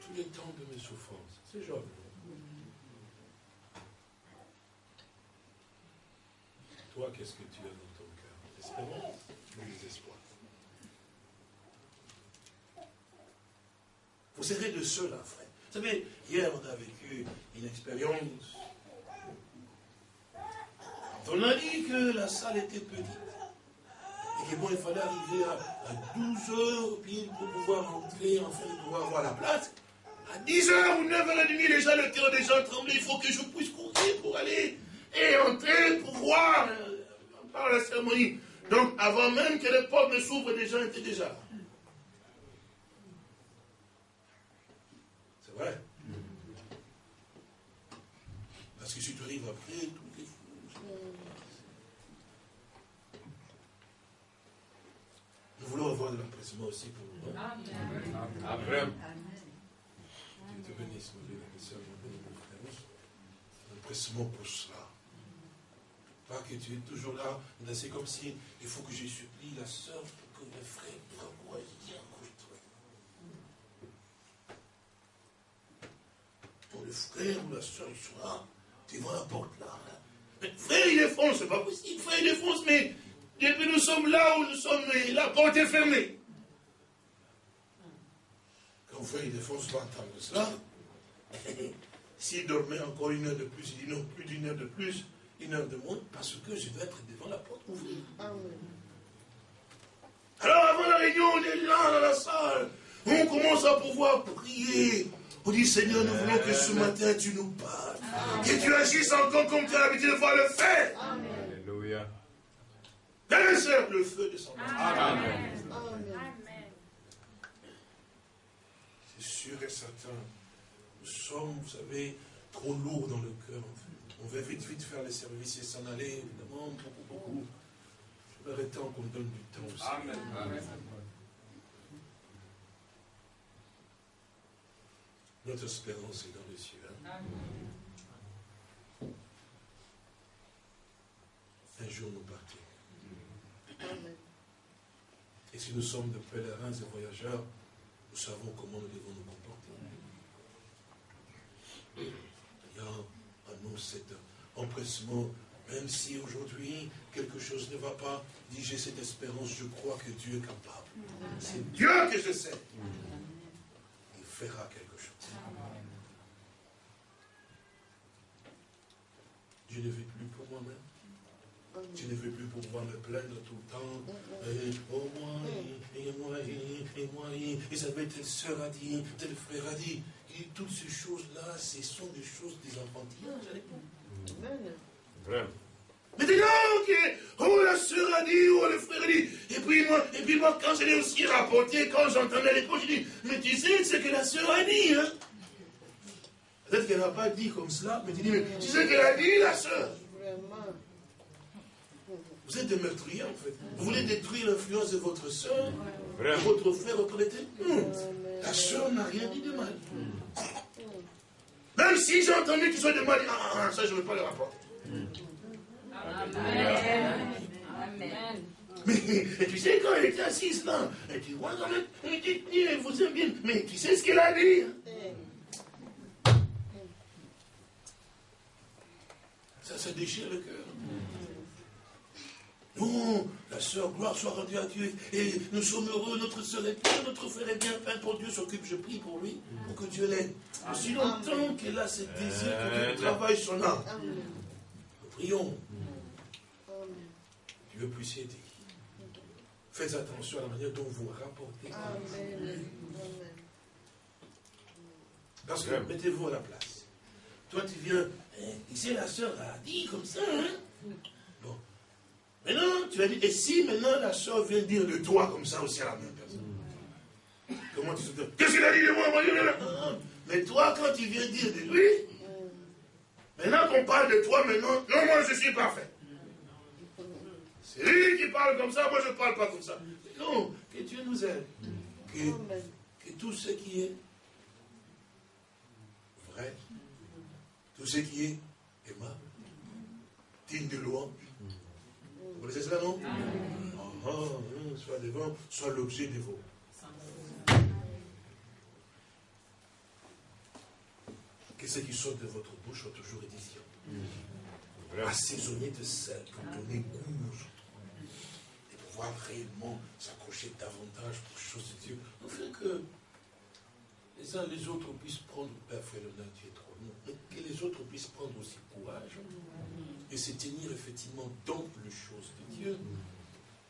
Tous les temps de mes souffrances, c'est Job. Toi, qu'est-ce que tu as dans ton cœur Espérance ou désespoir Vous serez de ceux-là, frère. Vous savez, hier, on a vécu une expérience on a dit que la salle était petite. Et que bon, il fallait arriver à, 12 heures pile pour pouvoir entrer, enfin, pour pouvoir avoir la place. À 10 h ou 9h30, déjà, le cœur des gens tremblait. Il faut que je puisse courir pour aller et entrer pour voir euh, par la cérémonie. Donc, avant même que les portes ne s'ouvrent, les gens étaient déjà. C'est vrai. Après, Nous voulons avoir de l'empressement aussi pour nous. Amen. Dieu te bénisse, mon Dieu, L'empressement pour cela. Pas que tu es toujours là, c'est comme si il faut que je supplie la soeur pour que le frère vraiment aille Pour le frère ou la soeur soit devant la porte là. Mais frère, il défonce, c'est pas possible. Frère, il défonce, mais depuis nous sommes là où nous sommes, la porte est fermée. Quand frère, il défonce pas entendre cela. S'il dormait encore une heure de plus, il dit non, plus d'une heure de plus, une heure de moins, parce que je dois être devant la porte ouverte. Alors avant la réunion, on est là dans la salle. On commence à pouvoir prier. On dit, Seigneur, nous voulons que ce matin tu nous parles. Que tu agisses encore comme tu as l'habitude de voir le faire. Alléluia. Dans le feu de son âme. Amen. C'est sûr et certain. Nous sommes, vous savez, trop lourds dans le cœur. On veut vite, vite faire les services et s'en aller, évidemment, beaucoup, beaucoup. Je vais arrêter qu'on donne du temps aussi. Amen. Amen. Notre espérance est dans les cieux. Hein. Un jour nous partons. Et si nous sommes de pèlerins et voyageurs, nous savons comment nous devons nous comporter. Il y a en nous cet empressement, même si aujourd'hui quelque chose ne va pas, dis j'ai cette espérance, je crois que Dieu est capable. C'est Dieu que je sais. Fera quelque chose. Je ne vis plus pour moi-même. Je ne veux plus pouvoir me plaindre tout le temps. Et, oh moi, et, moi, et, moi, et, ça va être sœur a dit, tel frère a dit. Et toutes ces choses-là, ce sont des choses des enfantillages. Vraiment. Maintenant que, oh la sœur a dit, oh le frère a dit, et puis moi, et puis moi quand je l'ai aussi rapporté, quand j'entendais les je dis, mais tu sais ce que la sœur a dit, hein Peut-être qu'elle n'a pas dit comme cela, mais tu dis, mais tu sais ce qu'elle a dit, la sœur Vous êtes des meurtriers, en fait. Vous voulez détruire l'influence de votre soeur, de votre frère reconnaître hmm. La soeur n'a rien dit de mal. Même si j'ai entendu qu'ils soit de mal, ah, ah, ça je ne veux pas le rapporter. Amen. Mais tu sais, quand elle était assise là, elle dit, moi, elle dit, elle vous aime bien, mais tu sais ce qu'elle a dit hein? Ça, ça déchire le cœur. Non, la sœur, gloire soit rendue à Dieu. Et nous sommes heureux, notre sœur est bien, notre frère est bien, Père pour Dieu s'occupe, je prie pour lui, pour que Dieu l'aide. Aussi longtemps qu'elle a ce désir que Dieu travaille son âme. Nous prions. Dieu puisse aider. Faites attention à la manière dont vous rapportez. Parce que mettez-vous à la place. Toi, tu viens, ici la sœur a dit comme ça, hein? Bon. Maintenant, tu vas dire, et si maintenant la soeur vient dire de toi comme ça aussi à la même personne? Comment tu te dis Qu'est-ce qu'il a dit de moi Mais toi, quand tu viens dire de lui, maintenant qu'on parle de toi, maintenant, non, moi je suis parfait. C'est lui qui parle comme ça, moi je ne parle pas comme ça. Non, que Dieu nous aide. Que, que tout ce qui est vrai, tout ce qui est aimable, digne de louange, vous connaissez cela, non? Ah, ah, Soit devant, soit l'objet de vos. Que ce qui sort de votre bouche soit toujours édition. Assaisonné de sel pour donner goût réellement s'accrocher davantage aux choses de Dieu. Afin que les uns les autres puissent prendre, Père Frère Dieu est trop long, mais que les autres puissent prendre aussi courage et se tenir effectivement dans les choses de Dieu,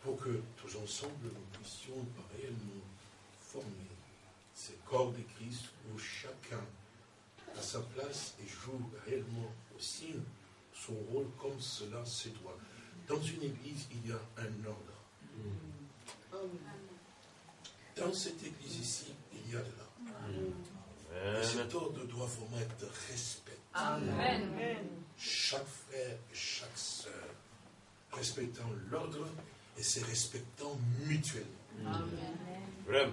pour que tous ensemble nous puissions réellement former ce corps de Christ où chacun à sa place et joue réellement aussi son rôle comme cela se doit. Dans une église, il y a un ordre. Dans cette église ici, il y a de l'ordre. cet ordre doit vraiment être respecté. Amen chaque frère et chaque sœur, respectant l'ordre et se respectant mutuellement. Amen. Vraiment.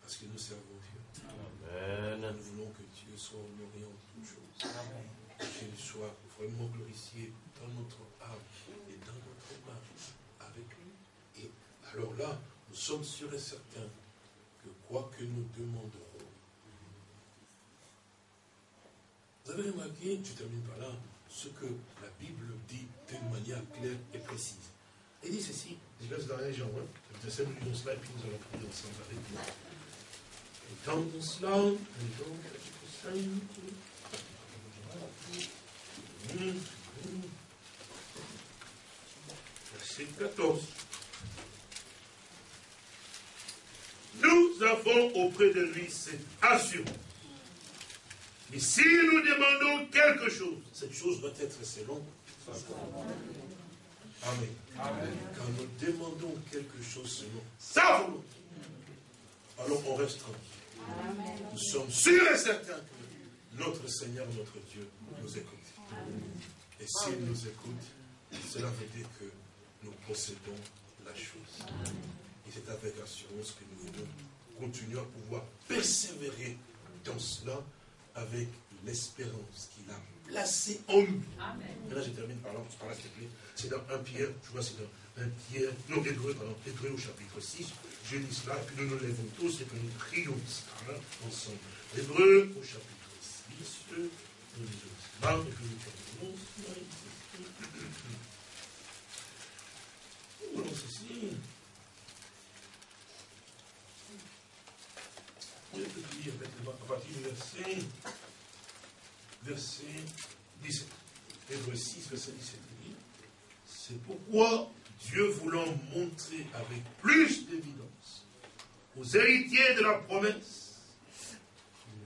Parce que nous servons Dieu. Amen. Nous voulons que Dieu soit honoré en toutes choses. Qu'il soit vraiment glorifié dans notre âme et dans notre marche avec lui. Et alors là, nous sommes sûrs et certains que quoi que nous demanderons, Vous avez remarqué, je termine par là, ce que la Bible dit d'une manière claire et précise. Elle dit ceci, je laisse dans les gens, hein, cela et puis nous allons prier ensemble avec vous. Entendons cela, donc, Verset 14. Nous avons auprès de lui cette assurance Mais si nous demandons quelque chose, cette chose doit être selon Amen. Amen. Quand nous demandons quelque chose selon sa volonté, alors on reste tranquille. Nous sommes sûrs et certains que notre Seigneur, notre Dieu, nous écoute. Et s'il nous écoute, cela veut dire que nous possédons la chose. Et c'est avec assurance que nous voulons continuer à pouvoir persévérer dans cela avec l'espérance qu'il a placée en nous. Maintenant, je termine par là, par là, s'il te plaît. C'est dans un Pierre, je vois, c'est dans un Pierre, non, Hébreu, pardon, Hébreu au chapitre 6. Je lis cela, et puis nous nous lèvons tous et que nous prions cela ensemble. Hébreu au chapitre 6, à partir du verset, verset 17. Hébreu 6, verset 17. C'est pourquoi Dieu voulant montrer avec plus d'évidence aux héritiers de la promesse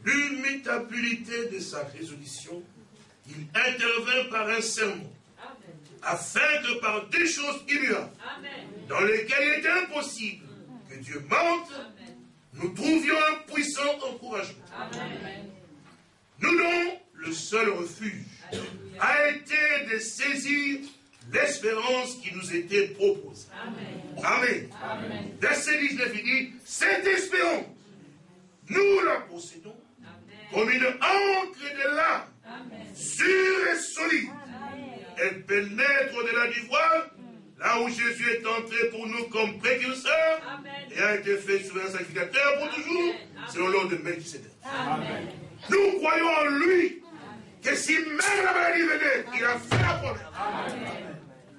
l'immutabilité de sa résolution, il intervint par un serment, afin que par des choses immuables, dans lesquelles il était impossible que Dieu mente, nous trouvions un puissant encouragement. Nous dont le seul refuge a été de saisir l'espérance qui nous était proposée. Amen. Amen. Verset 19, il dit, cette espérance, nous la possédons comme une encre de l'âme, sûre et solide. Elle pénètre au-delà du voile, là où Jésus est entré pour nous comme précurseur, et a été fait souverain sacrificateur pour toujours, selon l'ordre de Melchizedek. Nous croyons en lui, que si même la maladie venait, il a fait la promesse.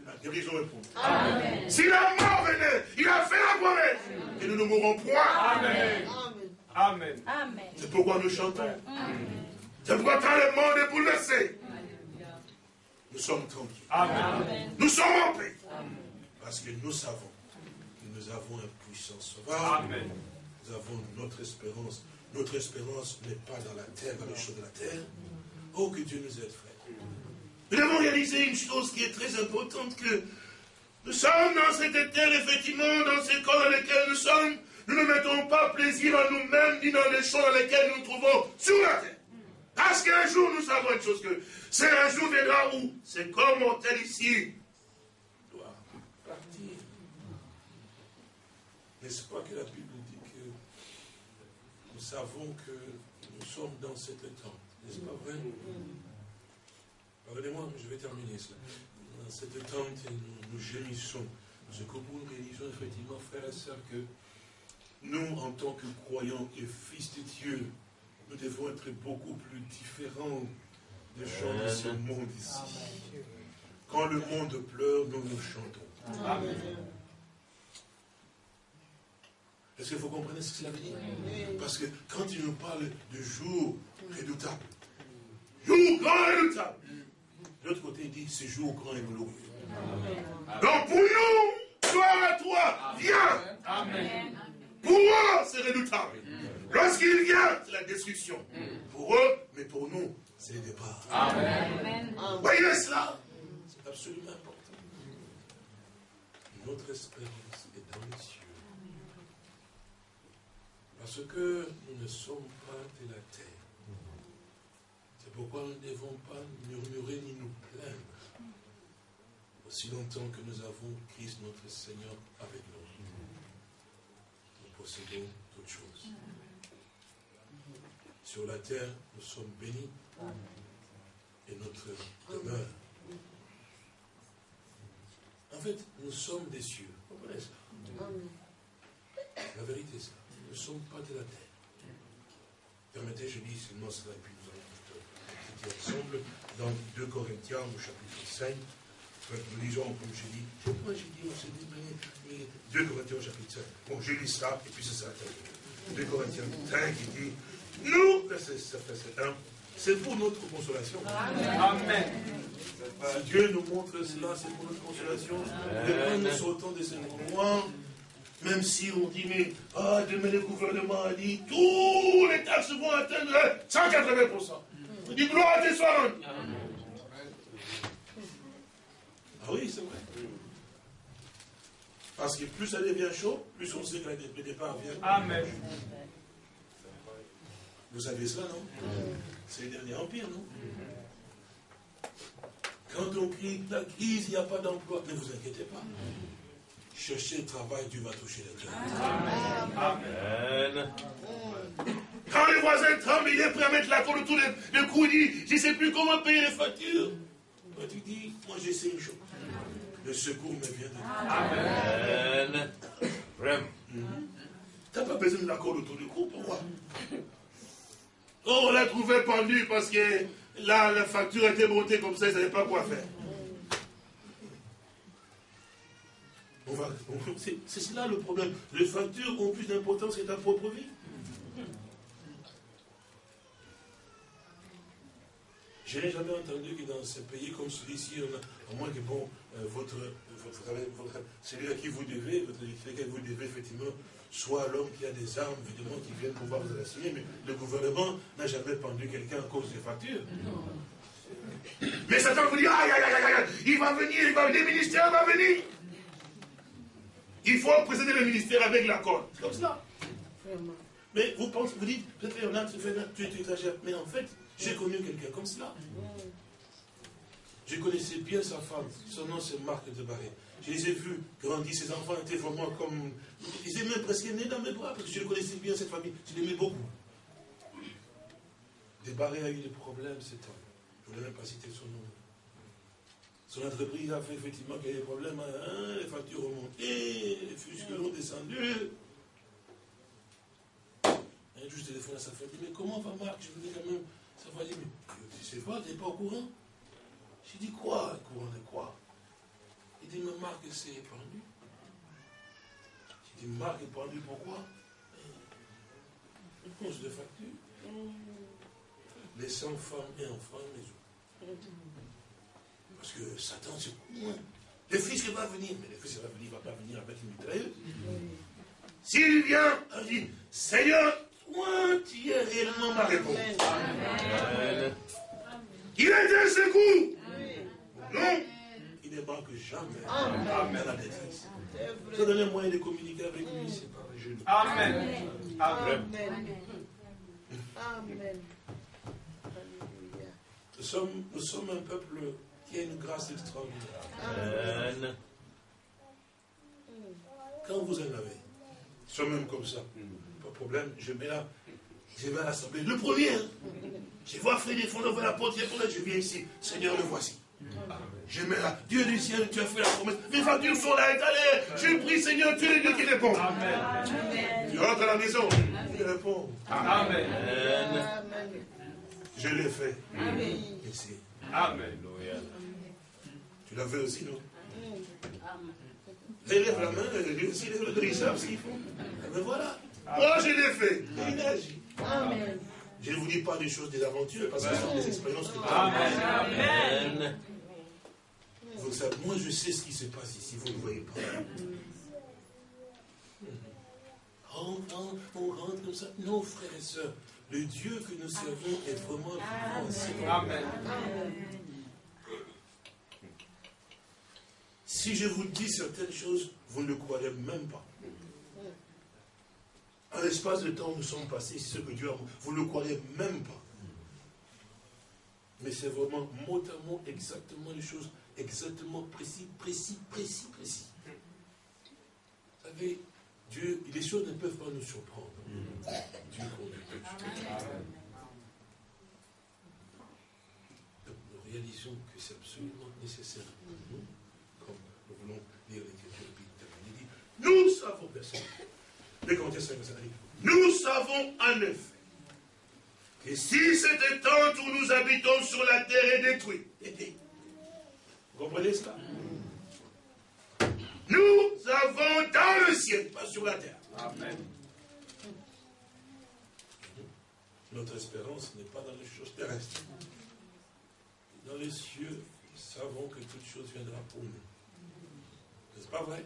La guérison est pour nous. Si la mort venait, il a fait la promesse. Et nous ne mourrons point. Amen. Amen. C'est pourquoi nous chantons. C'est pourquoi quand le monde est bouleversé, nous sommes tranquilles. Amen. Nous sommes en paix. Parce que nous savons que nous avons un puissant sauveur. Amen. Nous avons notre espérance. Notre espérance n'est pas dans la terre, dans les choses de la terre. Oh, que Dieu nous aide, frère. Nous devons réaliser une chose qui est très importante, que nous sommes dans cette terre, effectivement, dans ces corps dans lesquels nous sommes. Nous ne mettons pas plaisir à nous-mêmes, ni dans les choses dans lesquelles nous nous trouvons sur la terre. Parce qu'un jour, nous savons une chose, que c'est un jour viendra où c'est comme mortel ici doit partir. N'est-ce pas que la Bible dit que nous savons que nous sommes dans cette tente n'est-ce pas vrai? Pardonnez-moi, je vais terminer cela. Dans cette tente, nous, nous gémissons. Ce que nous réalisons effectivement, frères et sœurs, que nous, en tant que croyants et fils de Dieu, nous devons être beaucoup plus différents des gens de ce monde ici. Quand le monde pleure, nous nous chantons. Amen. Est-ce que vous comprenez ce que cela veut dire? Parce que quand il nous parle de jour redoutable, jour grand et redoutable, de l'autre côté, il dit c'est jour grand et glorieux. Donc pour nous, gloire à toi, viens. Amen. Pour eux, c'est redoutable. Lorsqu'il vient, c'est la destruction. Pour eux, mais pour nous, c'est le départ. Amen. Voyez cela C'est absolument important. Notre espérance est dans les cieux. Parce que nous ne sommes pas de la terre. C'est pourquoi nous ne devons pas murmurer ni nous plaindre. Aussi longtemps que nous avons Christ notre Seigneur avec nous, nous possédons toutes choses. Sur la terre, nous sommes bénis et notre demeure. En fait, nous sommes des cieux. Vous comprenez ça? La vérité, c'est ça. Nous ne sommes pas de la terre. Permettez, je dis seulement cela, et puis nous allons étudier ensemble dans 2 Corinthiens, au chapitre 5. Nous lisons, comme j'ai dit, moi j'ai dit, on s'est dit, mais, 2 Corinthiens, au chapitre 5. Bon, je lis ça, et puis ça. 2 Corinthiens 5, qui dit, nous, verset 1, c'est pour notre consolation. Amen. Si Dieu nous montre cela, c'est pour notre consolation. Et quand nous sortons de ce moment, même si on dit, mais ah, demain le gouvernement a dit, tous les taxes vont atteindre 180%. On dit gloire à tes soins. Ah oui, c'est vrai. Parce que plus ça devient chaud, plus on sait que le départ vient. Amen. Vous savez cela, non? C'est le dernier empire, non? Quand on crie la crise, il n'y a pas d'emploi, ne vous inquiétez pas. Cherchez le travail, Dieu va toucher le cœur. Amen. Quand le voisin tremble, il est prêt à mettre la colle autour du cou, il dit, je ne sais plus comment payer les factures. Toi, tu dis, moi je sais une chose. Le secours me vient de Dieu. Amen. Vraiment. Tu n'as pas besoin de la colle autour du cou, pourquoi? Oh, on l'a trouvé pendu parce que là, la facture était montée comme ça, il ne savait pas quoi faire. C'est cela le problème. Les factures ont plus d'importance que ta propre vie. Je n'ai jamais entendu que dans ce pays comme celui-ci, à moins que bon, euh, votre, votre, celui à qui vous devez, votre que vous devez effectivement, soit l'homme qui a des armes, évidemment, qui vient pouvoir vous assigner, mais le gouvernement n'a jamais pendu quelqu'un à cause des factures. Mais Satan vous dit, aïe, aïe, aïe, aïe, il va venir, il va, le ministère va venir. Il faut précéder le ministère avec l'accord. C'est comme cela. Mais vous pensez, vous dites, peut-être tu, tu exagères. Mais en fait, j'ai connu quelqu'un comme cela. Je connaissais bien sa femme. Son nom, c'est Marc de Barré. Je les ai vus grandir. Ses enfants étaient vraiment comme. Ils aimaient presque nés dans mes bras, parce que je connaissais bien cette famille. Je l'aimais beaucoup. Barré a eu des problèmes, cet homme. Je ne voulais même pas citer son nom. Son entreprise a fait effectivement qu'il y a des problèmes. Hein, les factures ont monté, les fusques ont descendu. Un jour, je téléphone à sa femme, mais comment va Marc? Je voulais quand même savoir. mais tu sais pas, tu n'es pas au courant J'ai dit quoi, au courant de quoi? Il dit, mais Marc s'est épandu. J'ai dit, Marc est pendu pourquoi? Une cause de facture. Laissant femmes et enfants maison. Parce que Satan, c'est Le fils qui va venir, mais le fils qui va venir, il ne va pas venir avec une mitrailleuse. S'il vient, il dit, Seigneur, toi, tu es réellement ma réponse. Il est un secours. Non, il ne manque jamais. Amen. la détresse. Ça donne un moyen de communiquer avec lui, c'est par. Amen. Amen. Amen. Nous sommes, nous sommes un peuple y a une grâce extraordinaire. Quand vous en avez, soit même comme ça, de problème, je mets là, je vais à l'assemblée. Le premier, hein. je vois Frédéric des fonds la porte, je viens ici, Seigneur, le voici. Je mets là, Dieu du ciel, tu as fait la promesse. Mes factures sont là, allez, je prie, Seigneur, tu es le Dieu qui répond. Tu rentres à la maison, tu réponds. Amen. Je l'ai fait. Amen. Ici. Amen. Tu l'as fait aussi, non? Il lève la main, lui aussi lève le dos, ils savent ce qu'ils font. Mais voilà. Moi, je l'ai fait. Il agit. Amen. Je ne vous dis pas des choses, des aventures, parce que ce sont des expériences que Amen. Amen. Vous savez, moi, je sais ce qui se passe ici, vous ne voyez pas. On, on, on rentre comme ça. Non, frères et sœurs, le Dieu que nous servons est vraiment vivant. Amen. Si je vous dis certaines choses, vous ne le croirez même pas. En l'espace de temps nous sommes passés, c'est ce que Dieu a vous ne le croirez même pas. Mais c'est vraiment mot à mot exactement les choses, exactement précis, précis, précis, précis. Vous savez, Dieu, les choses ne peuvent pas nous surprendre. Dieu conduit Donc nous réalisons que c'est absolument nécessaire nous nous voulons lire l'écriture Il dit, nous savons, nous savons en effet que si cette tente où nous habitons sur la terre est détruite, vous comprenez cela? Nous avons dans le ciel, pas sur la terre. Amen. Notre espérance n'est pas dans les choses terrestres. Dans les cieux, nous savons que toute chose viendra pour nous. C'est pas vrai?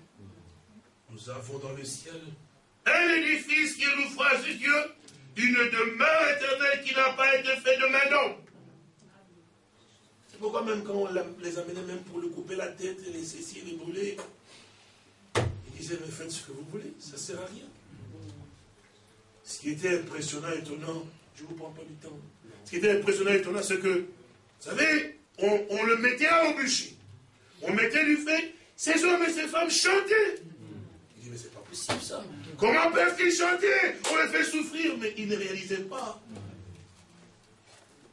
Nous avons dans le ciel un édifice qui est l'ouvrage de Dieu, une demeure éternelle qui n'a pas été faite de main d'homme. Pourquoi même quand on les amenait même pour le couper la tête, les ceci, les brûler, ils disaient, mais faites ce que vous voulez, ça ne sert à rien. Ce qui était impressionnant, étonnant, je ne vous prends pas du temps. Ce qui était impressionnant, étonnant, c'est que, vous savez, on, le mettait au bûcher. On mettait du feu, ces hommes et ces femmes chantaient. Il dit, mais c'est pas Comment peuvent-ils chanter? On les fait souffrir, mais ils ne réalisaient pas.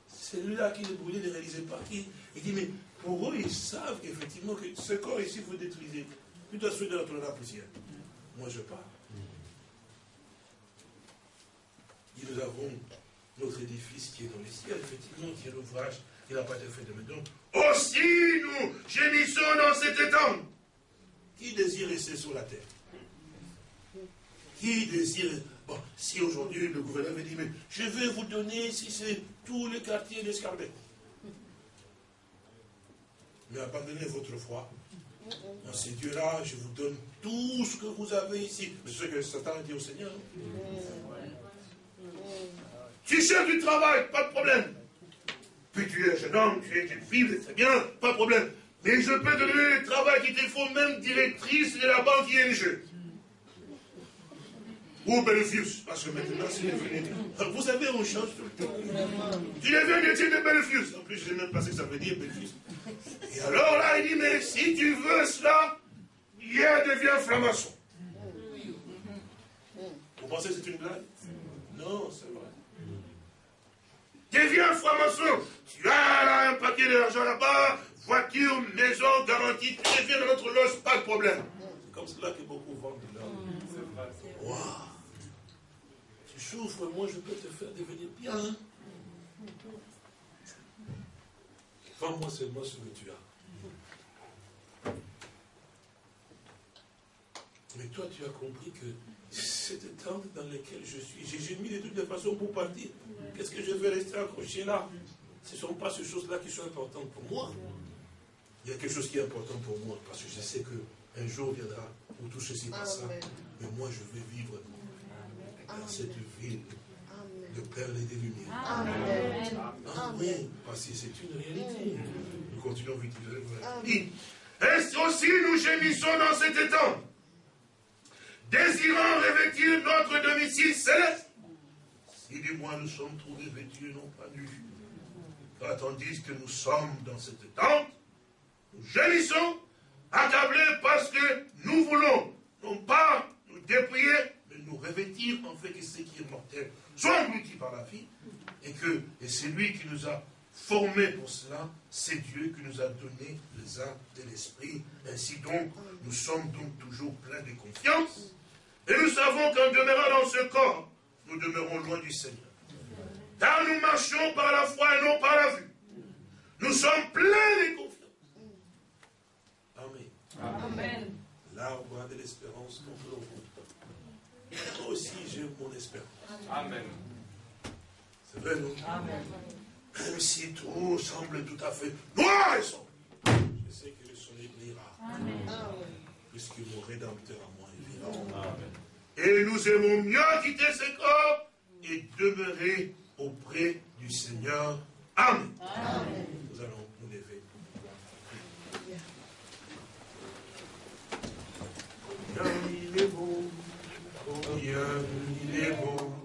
Celui-là qui les brûlait ne réalisait pas. Il, dit, mais pour eux, ils savent qu'effectivement, que ce corps ici, vous détruisez. Tu dois souhaiter dans la poussière. Moi, je pars. Et nous avons notre édifice qui est dans les ciels, effectivement, qui est l'ouvrage qui n'a pas été fait de maintenant. Aussi, nous gémissons dans cet étang. Qui désire rester sur la terre? Qui désire... Bon, si aujourd'hui le gouverneur me dit, mais je vais vous donner, si c'est tous les quartiers d'Escarbet. Mais abandonnez votre foi. Dans ces dieux-là, je vous donne tout ce que vous avez ici. C'est ce que Satan a dit au Seigneur. Tu cherches du travail, pas de problème. Puis tu es jeune homme, tu es une fille, c'est bien, pas de problème. Mais je peux donner le travail qu'il te faut, même directrice de la banque ING. Ou Belfius, parce que maintenant c'est devenu. Vous savez, on change tout le temps. Tu deviens métier de Belfius. En plus, je ne sais même pas ce que ça veut dire, Belfius. Et alors là, il dit, mais si tu veux cela, hier devient franc-maçon. Vous pensez que c'est une blague? Non, c'est vrai. Deviens franc-maçon. Tu as là un paquet d'argent là-bas, voiture, maison, garantie, tu deviens dans notre loge, pas de problème. C'est comme cela que beaucoup vendent de l'or. Waouh Moi je peux te faire devenir bien. Vends-moi seulement ce que tu as. Mais toi, tu as compris que cette tente dans laquelle je suis. J'ai mis de toutes les façons pour partir. Qu'est-ce que je vais rester accroché là? Ce ne sont pas ces choses-là qui sont importantes pour moi. Il y a quelque chose qui est important pour moi, parce que je sais qu'un jour viendra où tout ceci passera. Mais moi, je vais vivre dans cette ville de perles et de lumières. Amen. Parce que c'est une réalité. Nous continuons vite. Est-ce aussi nous gémissons dans cet étang désirant revêtir notre domicile céleste? Si du moins nous sommes trouvés vêtus, non pas nus. Car tandis que nous sommes dans cette tente, nous gémissons, accablés parce que nous voulons, non pas nous dépouiller, nous revêtir en fait que ce qui est mortel soit englouti par la vie, et que et c'est lui qui nous a formés pour cela, c'est Dieu qui nous a donné les âmes de l'esprit. Ainsi donc, nous sommes donc toujours pleins de confiance et nous savons qu'en demeurant dans ce corps, nous demeurons loin du Seigneur. Car nous marchons par la foi et non par la vue. Nous sommes pleins de confiance. Amen. Amen. L'arbre de l'espérance contre le toi aussi, j'ai mon espérance. Amen. C'est vrai, non? Amen. Même si tout semble tout à fait noir je sais que le soleil brillera. Puisque mon rédempteur à moi est vivant. Et nous aimons mieux quitter ce corps et demeurer auprès du Seigneur. Amen. Nous allons nous lever. Dieu, il est beau.